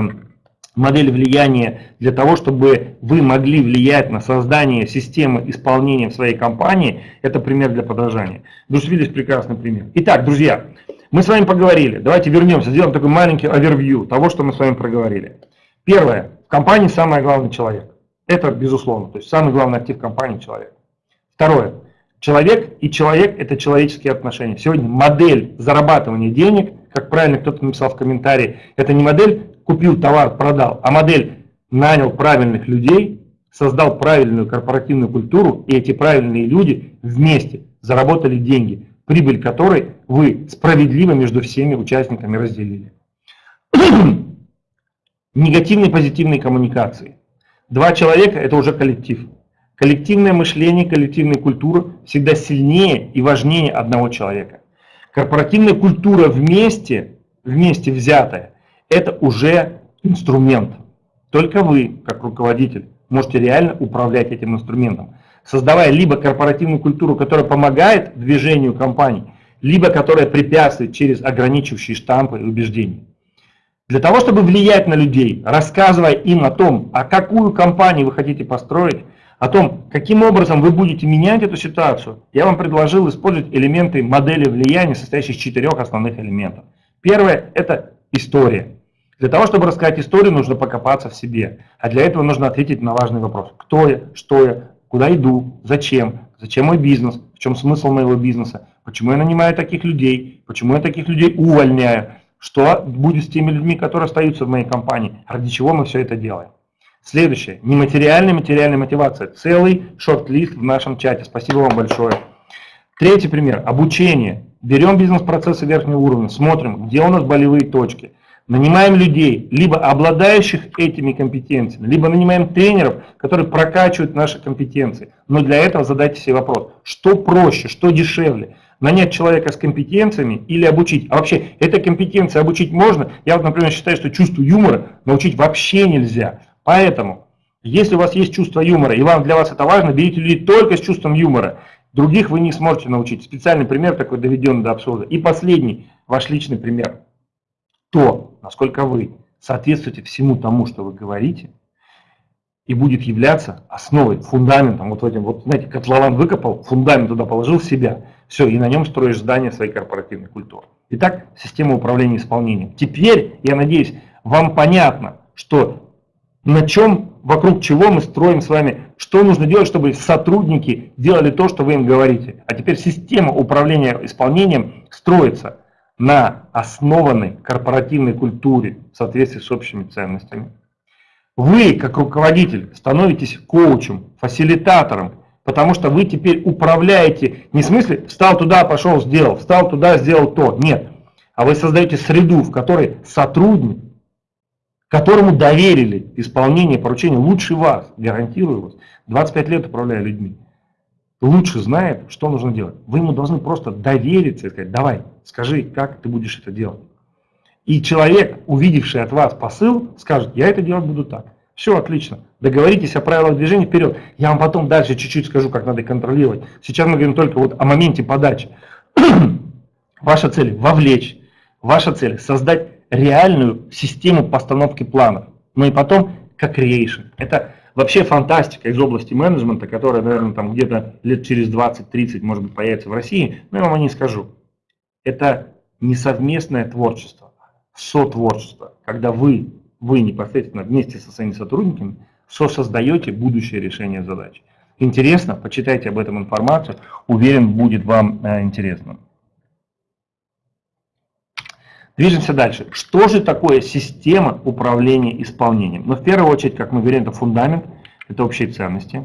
модели влияния для того, чтобы вы могли влиять на создание системы исполнения в своей компании, это пример для подражания. Брюс прекрасный пример. Итак, друзья, мы с вами поговорили. Давайте вернемся, сделаем такой маленький овервью того, что мы с вами проговорили. Первое. В компании самый главный человек. Это безусловно. То есть самый главный актив компании – человек. Второе. Человек и человек – это человеческие отношения. Сегодня модель зарабатывания денег, как правильно кто-то написал в комментарии, это не модель «купил товар, продал», а модель «нанял правильных людей, создал правильную корпоративную культуру, и эти правильные люди вместе заработали деньги, прибыль которой вы справедливо между всеми участниками разделили». Негативные позитивные коммуникации. Два человека – это уже коллектив. Коллективное мышление, коллективная культура всегда сильнее и важнее одного человека. Корпоративная культура вместе, вместе взятая, это уже инструмент. Только вы, как руководитель, можете реально управлять этим инструментом, создавая либо корпоративную культуру, которая помогает движению компании, либо которая препятствует через ограничивающие штампы и убеждения. Для того, чтобы влиять на людей, рассказывая им о том, а какую компанию вы хотите построить, о том, каким образом вы будете менять эту ситуацию, я вам предложил использовать элементы модели влияния, состоящие из четырех основных элементов. Первое – это история. Для того, чтобы рассказать историю, нужно покопаться в себе. А для этого нужно ответить на важный вопрос. Кто я, что я, куда иду, зачем, зачем мой бизнес, в чем смысл моего бизнеса, почему я нанимаю таких людей, почему я таких людей увольняю, что будет с теми людьми, которые остаются в моей компании, ради чего мы все это делаем. Следующее. Нематериальная материальная мотивация. Целый шорт-лист в нашем чате. Спасибо вам большое. Третий пример. Обучение. Берем бизнес-процессы верхнего уровня, смотрим, где у нас болевые точки. Нанимаем людей, либо обладающих этими компетенциями, либо нанимаем тренеров, которые прокачивают наши компетенции. Но для этого задайте себе вопрос, что проще, что дешевле. Нанять человека с компетенциями или обучить. А вообще, этой компетенции обучить можно. Я вот, например, считаю, что чувство юмора научить вообще нельзя. Поэтому, если у вас есть чувство юмора, и вам для вас это важно, берите людей только с чувством юмора. Других вы не сможете научить. Специальный пример такой доведен до абсурда. И последний, ваш личный пример. То, насколько вы соответствуете всему тому, что вы говорите, и будет являться основой, фундаментом, вот этим, вот знаете, котлован выкопал, фундамент туда положил себя, все, и на нем строишь здание своей корпоративной культуры. Итак, система управления исполнением. Теперь, я надеюсь, вам понятно, что на чем, вокруг чего мы строим с вами, что нужно делать, чтобы сотрудники делали то, что вы им говорите. А теперь система управления исполнением строится на основанной корпоративной культуре в соответствии с общими ценностями. Вы, как руководитель, становитесь коучем, фасилитатором, потому что вы теперь управляете, не в смысле встал туда, пошел, сделал, встал туда, сделал то, нет. А вы создаете среду, в которой сотрудник которому доверили исполнение поручения лучше вас, гарантирую вас, 25 лет управляя людьми, лучше знает, что нужно делать. Вы ему должны просто довериться и сказать, давай, скажи, как ты будешь это делать. И человек, увидевший от вас посыл, скажет, я это делать буду так. Все отлично. Договоритесь о правилах движения вперед. Я вам потом дальше чуть-чуть скажу, как надо контролировать. Сейчас мы говорим только вот о моменте подачи. Ваша цель – вовлечь. Ваша цель – создать реальную систему постановки планов. Ну и потом, как creation. Это вообще фантастика из области менеджмента, которая, наверное, там где-то лет через 20-30, может быть, появится в России, но я вам о ней скажу. Это не совместное творчество, сотворчество, когда вы, вы непосредственно вместе со своими сотрудниками сосоздаете будущее решение задач. Интересно? Почитайте об этом информацию. Уверен, будет вам э, интересно. Движемся дальше. Что же такое система управления исполнением? Ну, в первую очередь, как мы говорим, это фундамент, это общие ценности.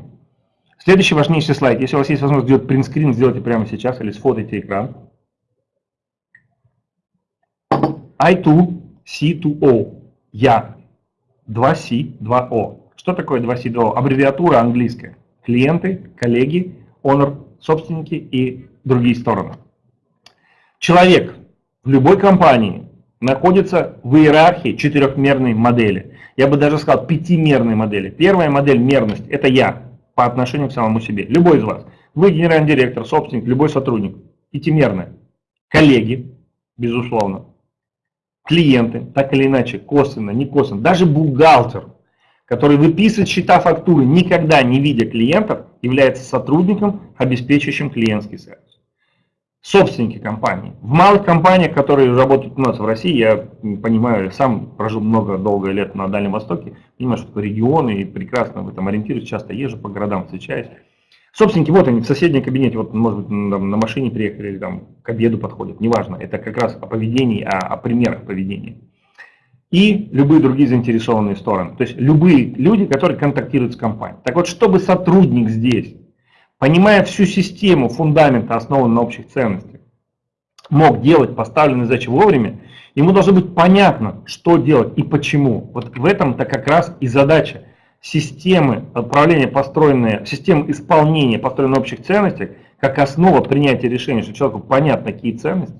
Следующий важнейший слайд. Если у вас есть возможность сделать принтскрин, сделайте прямо сейчас или сфотайте экран. I2, C2O. Я. 2C, 2O. Что такое 2C, 2O? Аббревиатура английская. Клиенты, коллеги, honor, собственники и другие стороны. Человек в любой компании находится в иерархии четырехмерной модели. Я бы даже сказал пятимерной модели. Первая модель мерность – это я по отношению к самому себе. Любой из вас. Вы генеральный директор, собственник, любой сотрудник. Пятимерная. Коллеги, безусловно. Клиенты, так или иначе, косвенно, не косвенно. Даже бухгалтер, который выписывает счета фактуры, никогда не видя клиентов, является сотрудником, обеспечивающим клиентский сервис. Собственники компании. В малых компаниях, которые работают у нас в России, я понимаю, сам прожил много, долгое лет на Дальнем Востоке, понимаю, что регионы и прекрасно в этом ориентируюсь, часто езжу по городам, встречаюсь. Собственники, вот они в соседнем кабинете, вот, может быть, там, на машине приехали или там к обеду подходят, неважно, это как раз о поведении, о, о примерах поведения. И любые другие заинтересованные стороны, то есть любые люди, которые контактируют с компанией. Так вот, чтобы сотрудник здесь понимая всю систему фундамента, основанную на общих ценностях, мог делать поставленные задачи вовремя, ему должно быть понятно, что делать и почему. Вот в этом-то как раз и задача системы управления, построенные, системы исполнения, построенной на общих ценностях, как основа принятия решения, что человеку понятно, какие ценности.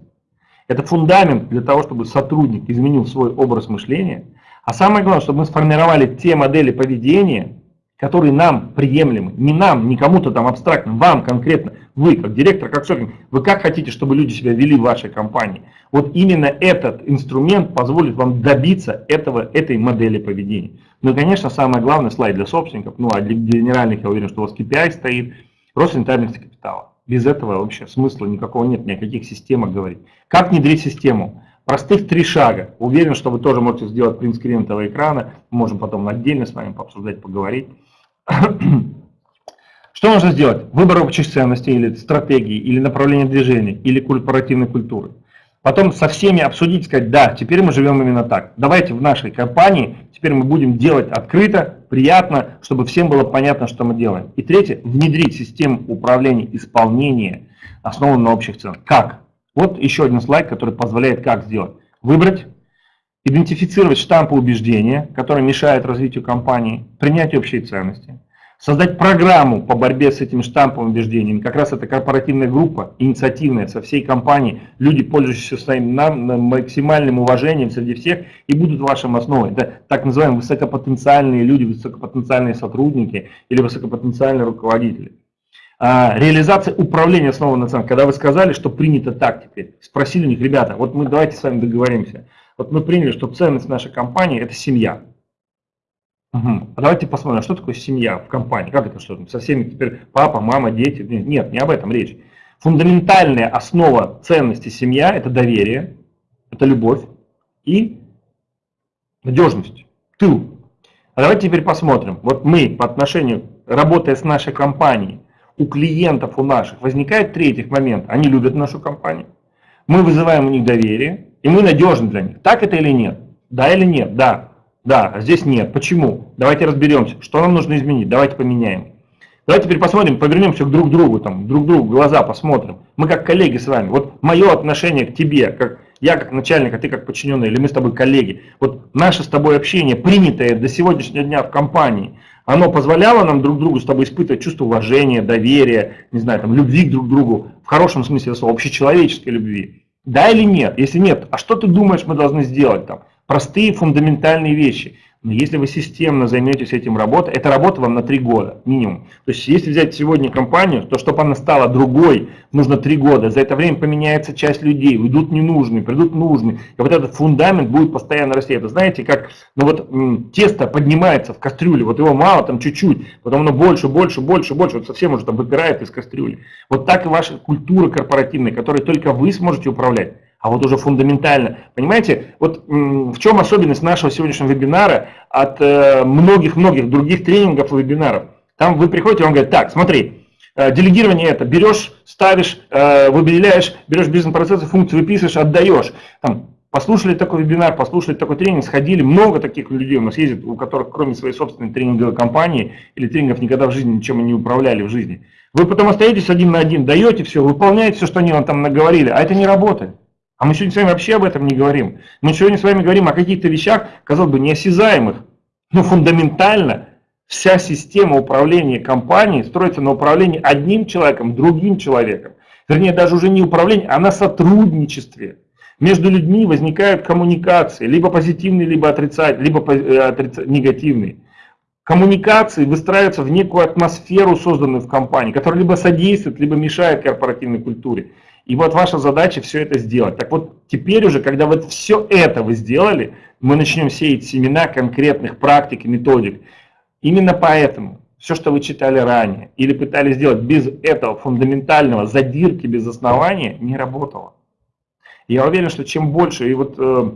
Это фундамент для того, чтобы сотрудник изменил свой образ мышления. А самое главное, чтобы мы сформировали те модели поведения, которые нам приемлемы, не нам, не кому-то там абстрактно, вам конкретно, вы как директор, как собственник, вы как хотите, чтобы люди себя вели в вашей компании. Вот именно этот инструмент позволит вам добиться этого, этой модели поведения. Ну и, конечно, самое главное, слайд для собственников, ну а для генеральных, я уверен, что у вас KPI стоит, рост рентабельности капитала. Без этого вообще смысла никакого нет, ни о каких системах говорить. Как внедрить систему? Простых три шага. Уверен, что вы тоже можете сделать принтскрин этого экрана. Можем потом отдельно с вами пообсуждать, поговорить. Что нужно сделать? Выбор общих ценностей или стратегии, или направления движения, или корпоративной культуры. Потом со всеми обсудить, сказать, да, теперь мы живем именно так. Давайте в нашей компании теперь мы будем делать открыто, приятно, чтобы всем было понятно, что мы делаем. И третье, внедрить систему управления исполнения, основанную на общих ценах. Как? Вот еще один слайд, который позволяет как сделать. Выбрать, идентифицировать штампы убеждения, которые мешают развитию компании, принять общие ценности, создать программу по борьбе с этими штамповыми убеждениями. Как раз это корпоративная группа, инициативная, со всей компанией, люди, пользующиеся своим максимальным уважением среди всех и будут вашим основой. Это так называемые высокопотенциальные люди, высокопотенциальные сотрудники или высокопотенциальные руководители. А, реализация управления основана на. Когда вы сказали, что принято так теперь, спросили у них, ребята, вот мы давайте с вами договоримся. Вот мы приняли, что ценность нашей компании – это семья. Угу. А давайте посмотрим, что такое семья в компании. Как это что? Со всеми теперь папа, мама, дети? Нет, не об этом речь. Фундаментальная основа ценности семья – это доверие, это любовь и надежность, тыл. А давайте теперь посмотрим. Вот мы по отношению, работая с нашей компанией, у клиентов у наших возникает третий момент. Они любят нашу компанию. Мы вызываем у них доверие, и мы надежны для них. Так это или нет? Да или нет? Да. Да, а здесь нет. Почему? Давайте разберемся, что нам нужно изменить. Давайте поменяем. Давайте теперь посмотрим, повернемся к друг другу, там, друг другу глаза посмотрим. Мы как коллеги с вами. Вот мое отношение к тебе, как я как начальник, а ты как подчиненный, или мы с тобой коллеги. Вот наше с тобой общение, принятое до сегодняшнего дня в компании, оно позволяло нам друг другу с тобой испытывать чувство уважения, доверия, не знаю, там, любви к друг другу, в хорошем смысле слова, общечеловеческой любви. Да или нет? Если нет, а что ты думаешь, мы должны сделать там? Простые фундаментальные вещи. Если вы системно займетесь этим работой, эта работа вам на три года минимум. То есть если взять сегодня компанию, то чтобы она стала другой, нужно три года. За это время поменяется часть людей, уйдут ненужные, придут нужные. И вот этот фундамент будет постоянно расти. Это знаете, как ну вот, тесто поднимается в кастрюле, вот его мало, там чуть-чуть, потом оно больше, больше, больше, больше, вот совсем уже там выпирает из кастрюли. Вот так и ваша культура корпоративная, которой только вы сможете управлять а вот уже фундаментально. Понимаете, вот в чем особенность нашего сегодняшнего вебинара от э, многих-многих других тренингов и вебинаров? Там вы приходите, он говорит, так, смотри, э, делегирование это, берешь, ставишь, э, выделяешь, берешь бизнес-процессы, функции выписываешь, отдаешь. Там, послушали такой вебинар, послушали такой тренинг, сходили, много таких людей у нас ездит, у которых кроме своей собственной тренинговой компании или тренингов никогда в жизни ничем не управляли в жизни. Вы потом остаетесь один на один, даете все, выполняете все, что они вам там наговорили, а это не работает. А мы сегодня с вами вообще об этом не говорим. Мы сегодня с вами говорим о каких-то вещах, казалось бы, неосязаемых. Но фундаментально вся система управления компанией строится на управлении одним человеком, другим человеком. Вернее, даже уже не управление, а на сотрудничестве. Между людьми возникают коммуникации, либо позитивные, либо отрицательные, либо э, отрица... негативные. Коммуникации выстраиваются в некую атмосферу, созданную в компании, которая либо содействует, либо мешает корпоративной культуре. И вот ваша задача все это сделать. Так вот, теперь уже, когда вот все это вы сделали, мы начнем сеять семена конкретных практик и методик. Именно поэтому все, что вы читали ранее, или пытались сделать без этого фундаментального задирки без основания, не работало. Я уверен, что чем больше, и вот э,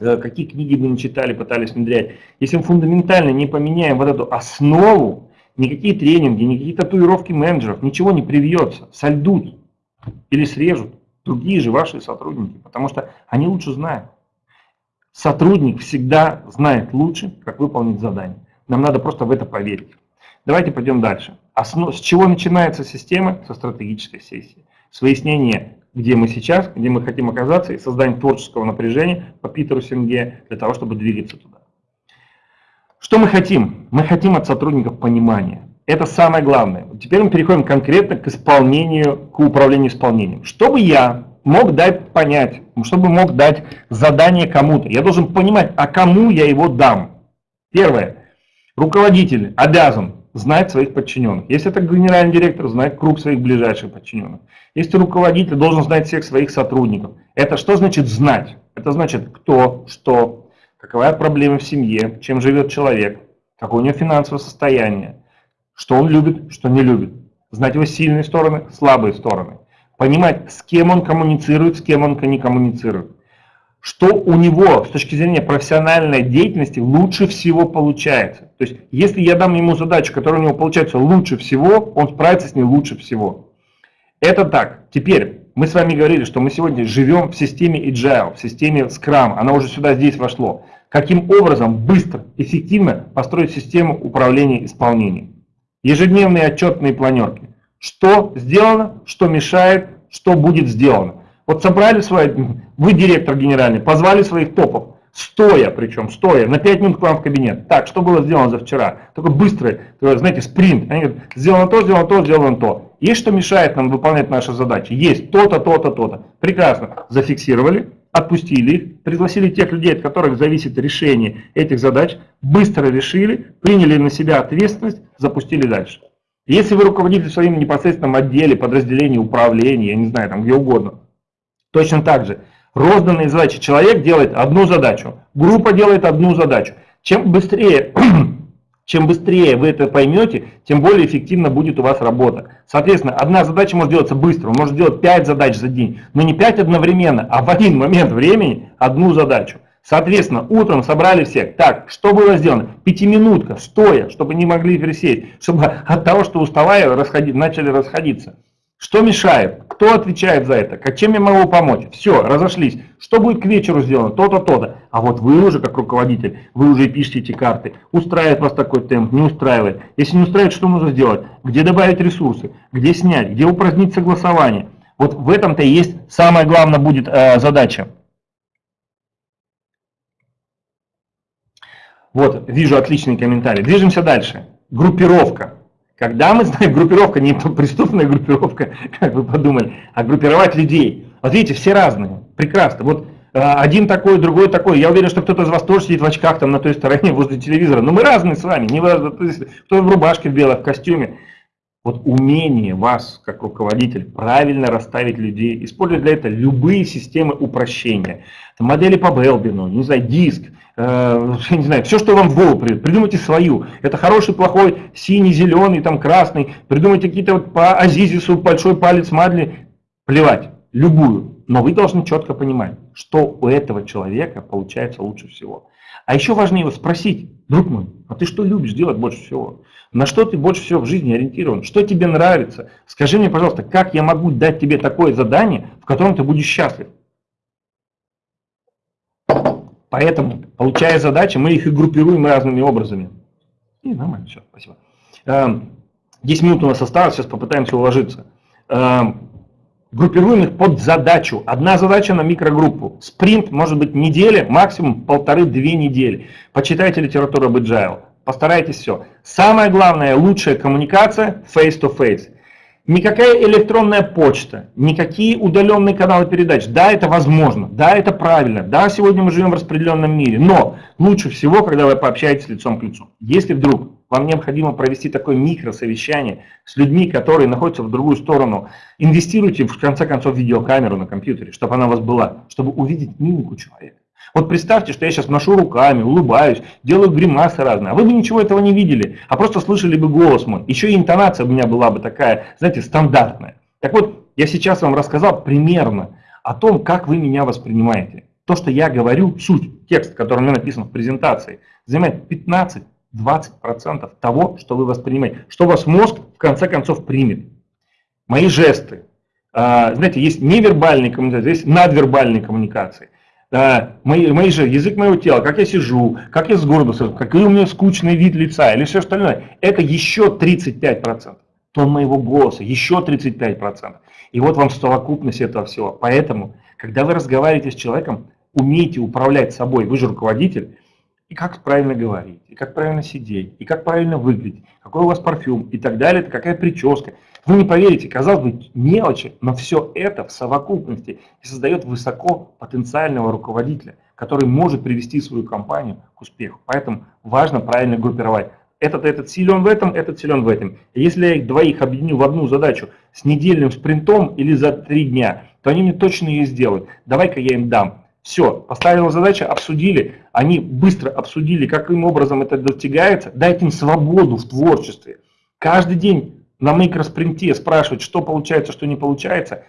э, какие книги вы не читали, пытались внедрять, если мы фундаментально не поменяем вот эту основу, никакие тренинги, никакие татуировки менеджеров, ничего не привьется, сольдут или срежут другие же ваши сотрудники, потому что они лучше знают. Сотрудник всегда знает лучше, как выполнить задание. Нам надо просто в это поверить. Давайте пойдем дальше. Основ... С чего начинается система? Со стратегической сессии. С выяснения, где мы сейчас, где мы хотим оказаться, и создания творческого напряжения по Питеру Сенге для того, чтобы двигаться туда. Что мы хотим? Мы хотим от сотрудников понимания. Это самое главное. Теперь мы переходим конкретно к исполнению, к управлению исполнением. Чтобы я мог дать понять, чтобы мог дать задание кому-то, я должен понимать, а кому я его дам. Первое. Руководитель обязан знать своих подчиненных. Если это генеральный директор, знать круг своих ближайших подчиненных. Если руководитель должен знать всех своих сотрудников. Это что значит знать? Это значит кто, что, какова проблема в семье, чем живет человек, какое у него финансовое состояние, что он любит, что не любит. Знать его сильные стороны, слабые стороны. Понимать, с кем он коммуницирует, с кем он не коммуницирует. Что у него с точки зрения профессиональной деятельности лучше всего получается. То есть, если я дам ему задачу, которая у него получается лучше всего, он справится с ней лучше всего. Это так. Теперь, мы с вами говорили, что мы сегодня живем в системе Agile, в системе Scrum. Она уже сюда здесь вошло. Каким образом быстро, эффективно построить систему управления исполнением. Ежедневные отчетные планерки. Что сделано, что мешает, что будет сделано. Вот собрали свои, вы директор генеральный, позвали своих топов, стоя причем, стоя, на 5 минут к вам в кабинет. Так, что было сделано за вчера? Такой быстрый, знаете, спринт. Они говорят, сделано то, сделано то, сделано то. Есть что мешает нам выполнять наши задачи? Есть то-то, то-то, то-то. Прекрасно. Зафиксировали, отпустили их, пригласили тех людей, от которых зависит решение этих задач, быстро решили, приняли на себя ответственность, запустили дальше. Если вы руководитель в своем непосредственном отделе, подразделении, управлении, я не знаю, там где угодно, точно так же, розданные задачи, человек делает одну задачу, группа делает одну задачу. Чем быстрее, чем быстрее вы это поймете, тем более эффективно будет у вас работа. Соответственно, одна задача может делаться быстро, он может сделать 5 задач за день, но не 5 одновременно, а в один момент времени одну задачу. Соответственно, утром собрали всех. Так, что было сделано? Пятиминутка, стоя, чтобы не могли присесть, чтобы от того, что уставая, расходи, начали расходиться. Что мешает? Кто отвечает за это? Как чем я могу помочь? Все, разошлись. Что будет к вечеру сделано? То-то, то-то. А вот вы уже как руководитель, вы уже пишете эти карты. Устраивает вас такой темп, не устраивает. Если не устраивает, что нужно сделать? Где добавить ресурсы? Где снять? Где упразднить согласование? Вот в этом-то и есть самая главная будет э, задача. Вот, вижу отличный комментарий. Движемся дальше. Группировка. Когда мы знаем, группировка не преступная группировка, как вы подумали, а группировать людей. Вот видите, все разные. Прекрасно. Вот э, один такой, другой такой. Я уверен, что кто-то из вас тоже сидит в очках там на той стороне возле телевизора. Но мы разные с вами. Не кто в рубашке в белой, в костюме. Вот умение вас, как руководитель, правильно расставить людей, использовать для этого любые системы упрощения. Модели по Белбину, не знаю, диск, э, не знаю, все, что вам в голову придет, придумайте свою. Это хороший, плохой, синий, зеленый, там красный, придумайте какие-то вот по Азизису, большой палец Мадли, плевать, любую. Но вы должны четко понимать, что у этого человека получается лучше всего. А еще важнее его спросить, друг мой, а ты что любишь делать больше всего? На что ты больше всего в жизни ориентирован? Что тебе нравится? Скажи мне, пожалуйста, как я могу дать тебе такое задание, в котором ты будешь счастлив? Поэтому, получая задачи, мы их и группируем разными образами. И нормально, все, спасибо. 10 эм, минут у нас осталось, сейчас попытаемся уложиться. Эм, группируем их под задачу. Одна задача на микрогруппу. Спринт может быть неделя, максимум полторы-две недели. Почитайте литературу об agile. Постарайтесь все. Самое главное, лучшая коммуникация face-to-face. -face. Никакая электронная почта, никакие удаленные каналы передач. Да, это возможно, да, это правильно, да, сегодня мы живем в распределенном мире, но лучше всего, когда вы пообщаетесь лицом к лицу. Если вдруг вам необходимо провести такое микросовещание с людьми, которые находятся в другую сторону, инвестируйте в конце концов видеокамеру на компьютере, чтобы она у вас была, чтобы увидеть мимику человека Вот представьте, что я сейчас машу руками, улыбаюсь, делаю гримасы разные, а вы бы ничего этого не видели, а просто слышали бы голос мой. Еще и интонация у меня была бы такая, знаете, стандартная. Так вот, я сейчас вам рассказал примерно о том, как вы меня воспринимаете. То, что я говорю, суть, текст, который у меня написан в презентации, занимает 15-20% того, что вы воспринимаете, что ваш мозг в конце концов примет. Мои жесты. А, знаете, есть невербальные коммуникации, есть надвербальные коммуникации мои, мои же, язык моего тела, как я сижу, как я сгорбился, какой у меня скучный вид лица или все остальное, это еще 35%. Тон моего голоса, еще 35%. И вот вам совокупность этого всего. Поэтому, когда вы разговариваете с человеком, умейте управлять собой, вы же руководитель, и как правильно говорить, и как правильно сидеть, и как правильно выглядеть, какой у вас парфюм и так далее, какая прическа. Вы не поверите, казалось бы, мелочи, но все это в совокупности создает высоко потенциального руководителя, который может привести свою компанию к успеху. Поэтому важно правильно группировать. Этот, этот силен в этом, этот силен в этом. если я их двоих объединю в одну задачу с недельным спринтом или за три дня, то они мне точно ее сделают. Давай-ка я им дам. Все, поставила задачу, обсудили, они быстро обсудили, каким образом это достигается, дайте им свободу в творчестве. Каждый день на микроспринте спрашивать, что получается, что не получается,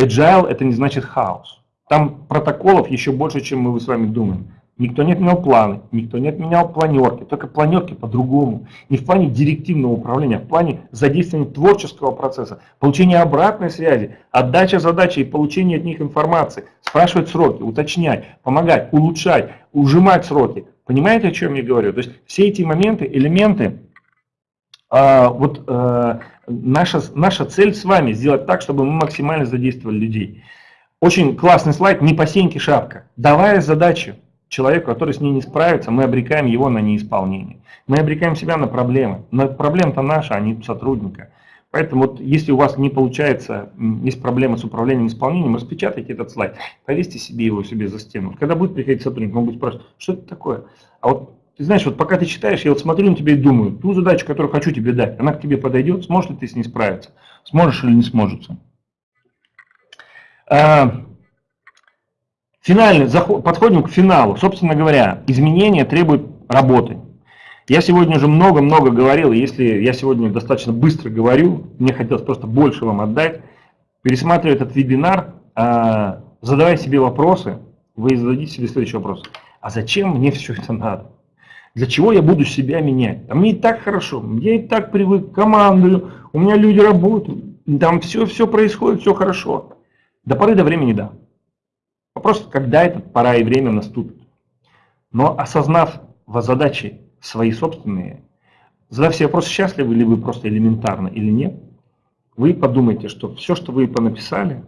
agile это не значит хаос. Там протоколов еще больше, чем мы с вами думаем. Никто не отменял планы, никто не отменял планерки, только планерки по-другому. Не в плане директивного управления, а в плане задействования творческого процесса, получения обратной связи, отдача задачи и получения от них информации, спрашивать сроки, уточнять, помогать, улучшать, ужимать сроки. Понимаете, о чем я говорю? То есть все эти моменты, элементы, вот э, наша, наша цель с вами сделать так, чтобы мы максимально задействовали людей. Очень классный слайд, не по шапка. Давая задачу человеку, который с ней не справится, мы обрекаем его на неисполнение. Мы обрекаем себя на проблемы. Но проблема-то наша, а не сотрудника. Поэтому вот, если у вас не получается, есть проблемы с управлением исполнением, распечатайте этот слайд, повесьте себе его себе за стену. Когда будет приходить сотрудник, он будет спрашивать, что это такое? А вот ты знаешь, вот пока ты читаешь, я вот смотрю на тебя и думаю, ту задачу, которую хочу тебе дать, она к тебе подойдет, сможешь ли ты с ней справиться? Сможешь или не сможешь? А, финальный, заход, подходим к финалу. Собственно говоря, изменения требуют работы. Я сегодня уже много-много говорил, если я сегодня достаточно быстро говорю, мне хотелось просто больше вам отдать, пересматривая этот вебинар, а, задавая себе вопросы, вы зададите себе следующий вопрос. А зачем мне все это надо? Для чего я буду себя менять? А мне и так хорошо, я и так привык, командую, у меня люди работают, там все, все происходит, все хорошо. До поры до времени да. Вопрос, когда эта пора и время наступит. Но осознав задачи свои собственные, задав себе вопрос, счастливы ли вы просто элементарно или нет, вы подумайте, что все, что вы понаписали,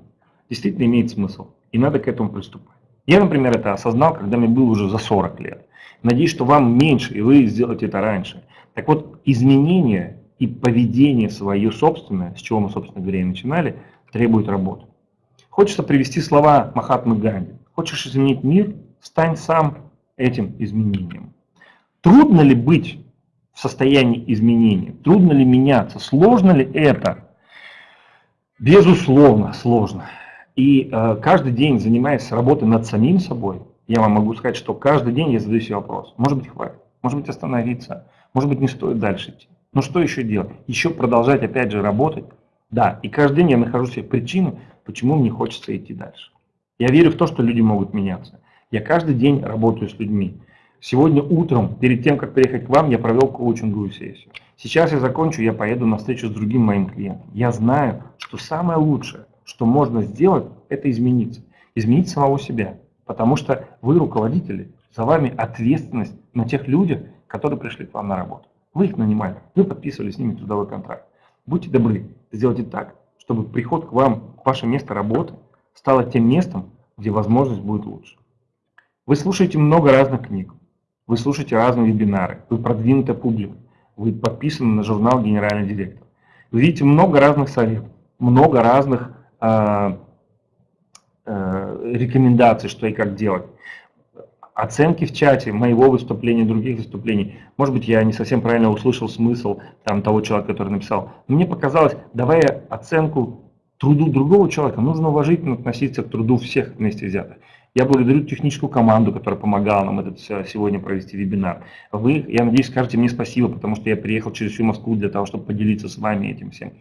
действительно имеет смысл. И надо к этому приступать. Я, например, это осознал, когда мне было уже за 40 лет. Надеюсь, что вам меньше, и вы сделаете это раньше. Так вот, изменение и поведение свое собственное, с чего мы, собственно говоря, и начинали, требует работы. Хочется привести слова Махатмы Ганди. Хочешь изменить мир, стань сам этим изменением. Трудно ли быть в состоянии изменения? Трудно ли меняться? Сложно ли это? Безусловно, сложно. И э, каждый день, занимаясь работой над самим собой, я вам могу сказать, что каждый день я задаю себе вопрос. Может быть, хватит, может быть, остановиться, может быть, не стоит дальше идти. Но что еще делать? Еще продолжать, опять же, работать. Да, и каждый день я нахожу себе причину, почему мне хочется идти дальше. Я верю в то, что люди могут меняться. Я каждый день работаю с людьми. Сегодня утром, перед тем, как приехать к вам, я провел коучинговую сессию. Сейчас я закончу, я поеду на встречу с другим моим клиентом. Я знаю, что самое лучшее, что можно сделать, это измениться. Изменить самого себя. Потому что вы руководители, за вами ответственность на тех людях, которые пришли к вам на работу. Вы их нанимали, вы подписывали с ними трудовой контракт. Будьте добры, сделайте так, чтобы приход к вам, к ваше место работы, стало тем местом, где возможность будет лучше. Вы слушаете много разных книг, вы слушаете разные вебинары, вы продвинутая публика, вы подписаны на журнал «Генеральный директор». Вы видите много разных советов, много разных Э, рекомендаций, что и как делать. Оценки в чате моего выступления, других выступлений. Может быть, я не совсем правильно услышал смысл там, того человека, который написал. Мне показалось, давая оценку труду другого человека, нужно уважительно относиться к труду всех вместе взятых. Я благодарю техническую команду, которая помогала нам этот сегодня провести вебинар. Вы, я надеюсь, скажете мне спасибо, потому что я приехал через всю Москву для того, чтобы поделиться с вами этим всем.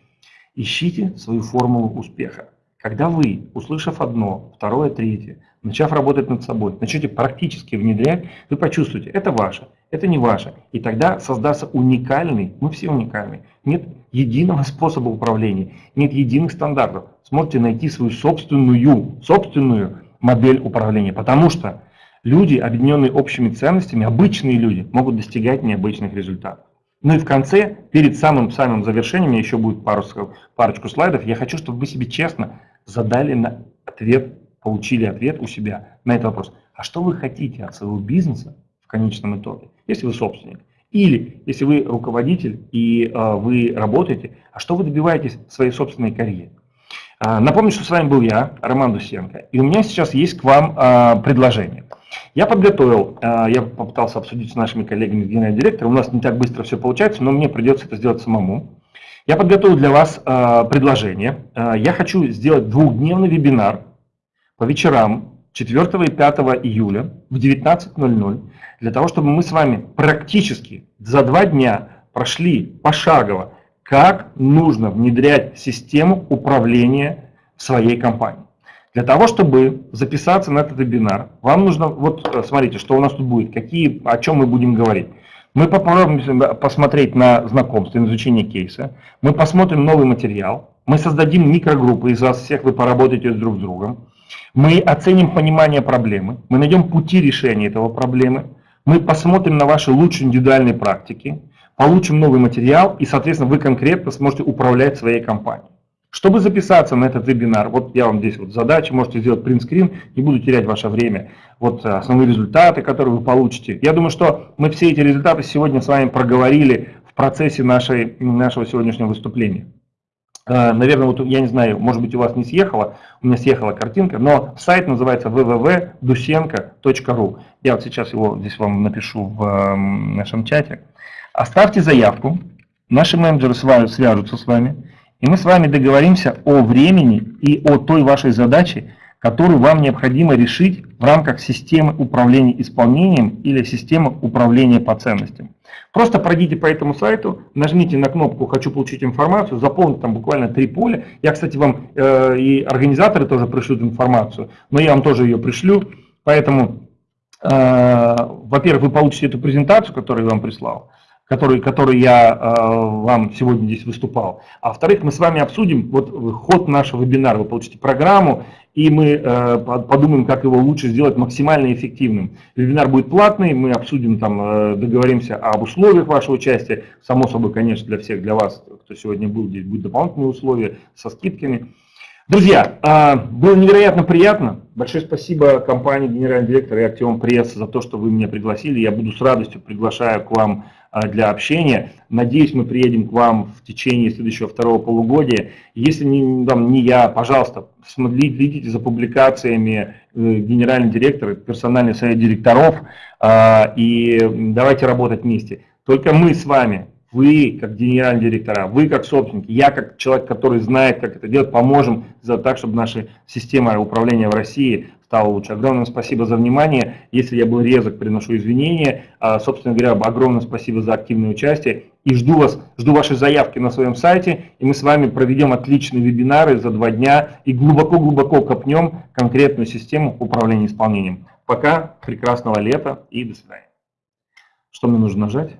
Ищите свою формулу успеха. Когда вы, услышав одно, второе, третье, начав работать над собой, начнете практически внедрять, вы почувствуете, это ваше, это не ваше. И тогда создастся уникальный, мы все уникальны, нет единого способа управления, нет единых стандартов. Сможете найти свою собственную, собственную модель управления. Потому что люди, объединенные общими ценностями, обычные люди, могут достигать необычных результатов. Ну и в конце, перед самым-самым завершением, еще будет пару, парочку слайдов, я хочу, чтобы вы себе честно задали на ответ, получили ответ у себя на этот вопрос. А что вы хотите от своего бизнеса в конечном итоге, если вы собственник? Или если вы руководитель и э, вы работаете, а что вы добиваетесь в своей собственной карьере? Э, напомню, что с вами был я, Роман Дусенко, и у меня сейчас есть к вам э, предложение. Я подготовил, я попытался обсудить с нашими коллегами генерального директора, у нас не так быстро все получается, но мне придется это сделать самому. Я подготовил для вас э, предложение. Э, я хочу сделать двухдневный вебинар по вечерам 4 и 5 июля в 19.00 для того, чтобы мы с вами практически за два дня прошли пошагово, как нужно внедрять систему управления своей компании. Для того, чтобы записаться на этот вебинар, вам нужно, вот э, смотрите, что у нас тут будет, какие, о чем мы будем говорить. Мы попробуем посмотреть на знакомство, на изучение кейса. Мы посмотрим новый материал. Мы создадим микрогруппы, из вас всех вы поработаете друг с другом. Мы оценим понимание проблемы. Мы найдем пути решения этого проблемы. Мы посмотрим на ваши лучшие индивидуальные практики. Получим новый материал и, соответственно, вы конкретно сможете управлять своей компанией. Чтобы записаться на этот вебинар, вот я вам здесь вот задача, можете сделать принтскрин, не буду терять ваше время. Вот э, основные результаты, которые вы получите. Я думаю, что мы все эти результаты сегодня с вами проговорили в процессе нашей, нашего сегодняшнего выступления. Э, наверное, вот я не знаю, может быть у вас не съехала, у меня съехала картинка, но сайт называется www.dusenko.ru. Я вот сейчас его здесь вам напишу в эм, нашем чате. Оставьте заявку, наши менеджеры свяжутся с вами и мы с вами договоримся о времени и о той вашей задаче, которую вам необходимо решить в рамках системы управления исполнением или системы управления по ценностям. Просто пройдите по этому сайту, нажмите на кнопку «Хочу получить информацию», заполните там буквально три поля. Я, кстати, вам э, и организаторы тоже пришлют информацию, но я вам тоже ее пришлю. Поэтому, э, во-первых, вы получите эту презентацию, которую я вам прислал который, который я э, вам сегодня здесь выступал. А во-вторых, мы с вами обсудим вот ход нашего вебинара. Вы получите программу, и мы э, подумаем, как его лучше сделать максимально эффективным. Вебинар будет платный, мы обсудим, там, э, договоримся об условиях вашего участия. Само собой, конечно, для всех, для вас, кто сегодня был, здесь будут дополнительные условия со скидками. Друзья, э, было невероятно приятно. Большое спасибо компании генеральный директор и Артем Пресс за то, что вы меня пригласили. Я буду с радостью приглашаю к вам а, для общения. Надеюсь, мы приедем к вам в течение следующего второго полугодия. Если не, там, не я, пожалуйста, следите за публикациями э, генерального директора, персональный совет директоров, а, и давайте работать вместе. Только мы с вами, вы как генеральные директора, вы как собственники, я как человек, который знает, как это делать, поможем за так, чтобы наша система управления в России стало лучше. Огромное спасибо за внимание. Если я был резок, приношу извинения. А, собственно говоря, огромное спасибо за активное участие. И жду вас, жду ваши заявки на своем сайте. И мы с вами проведем отличные вебинары за два дня и глубоко-глубоко копнем конкретную систему управления исполнением. Пока, прекрасного лета и до свидания. Что мне нужно нажать?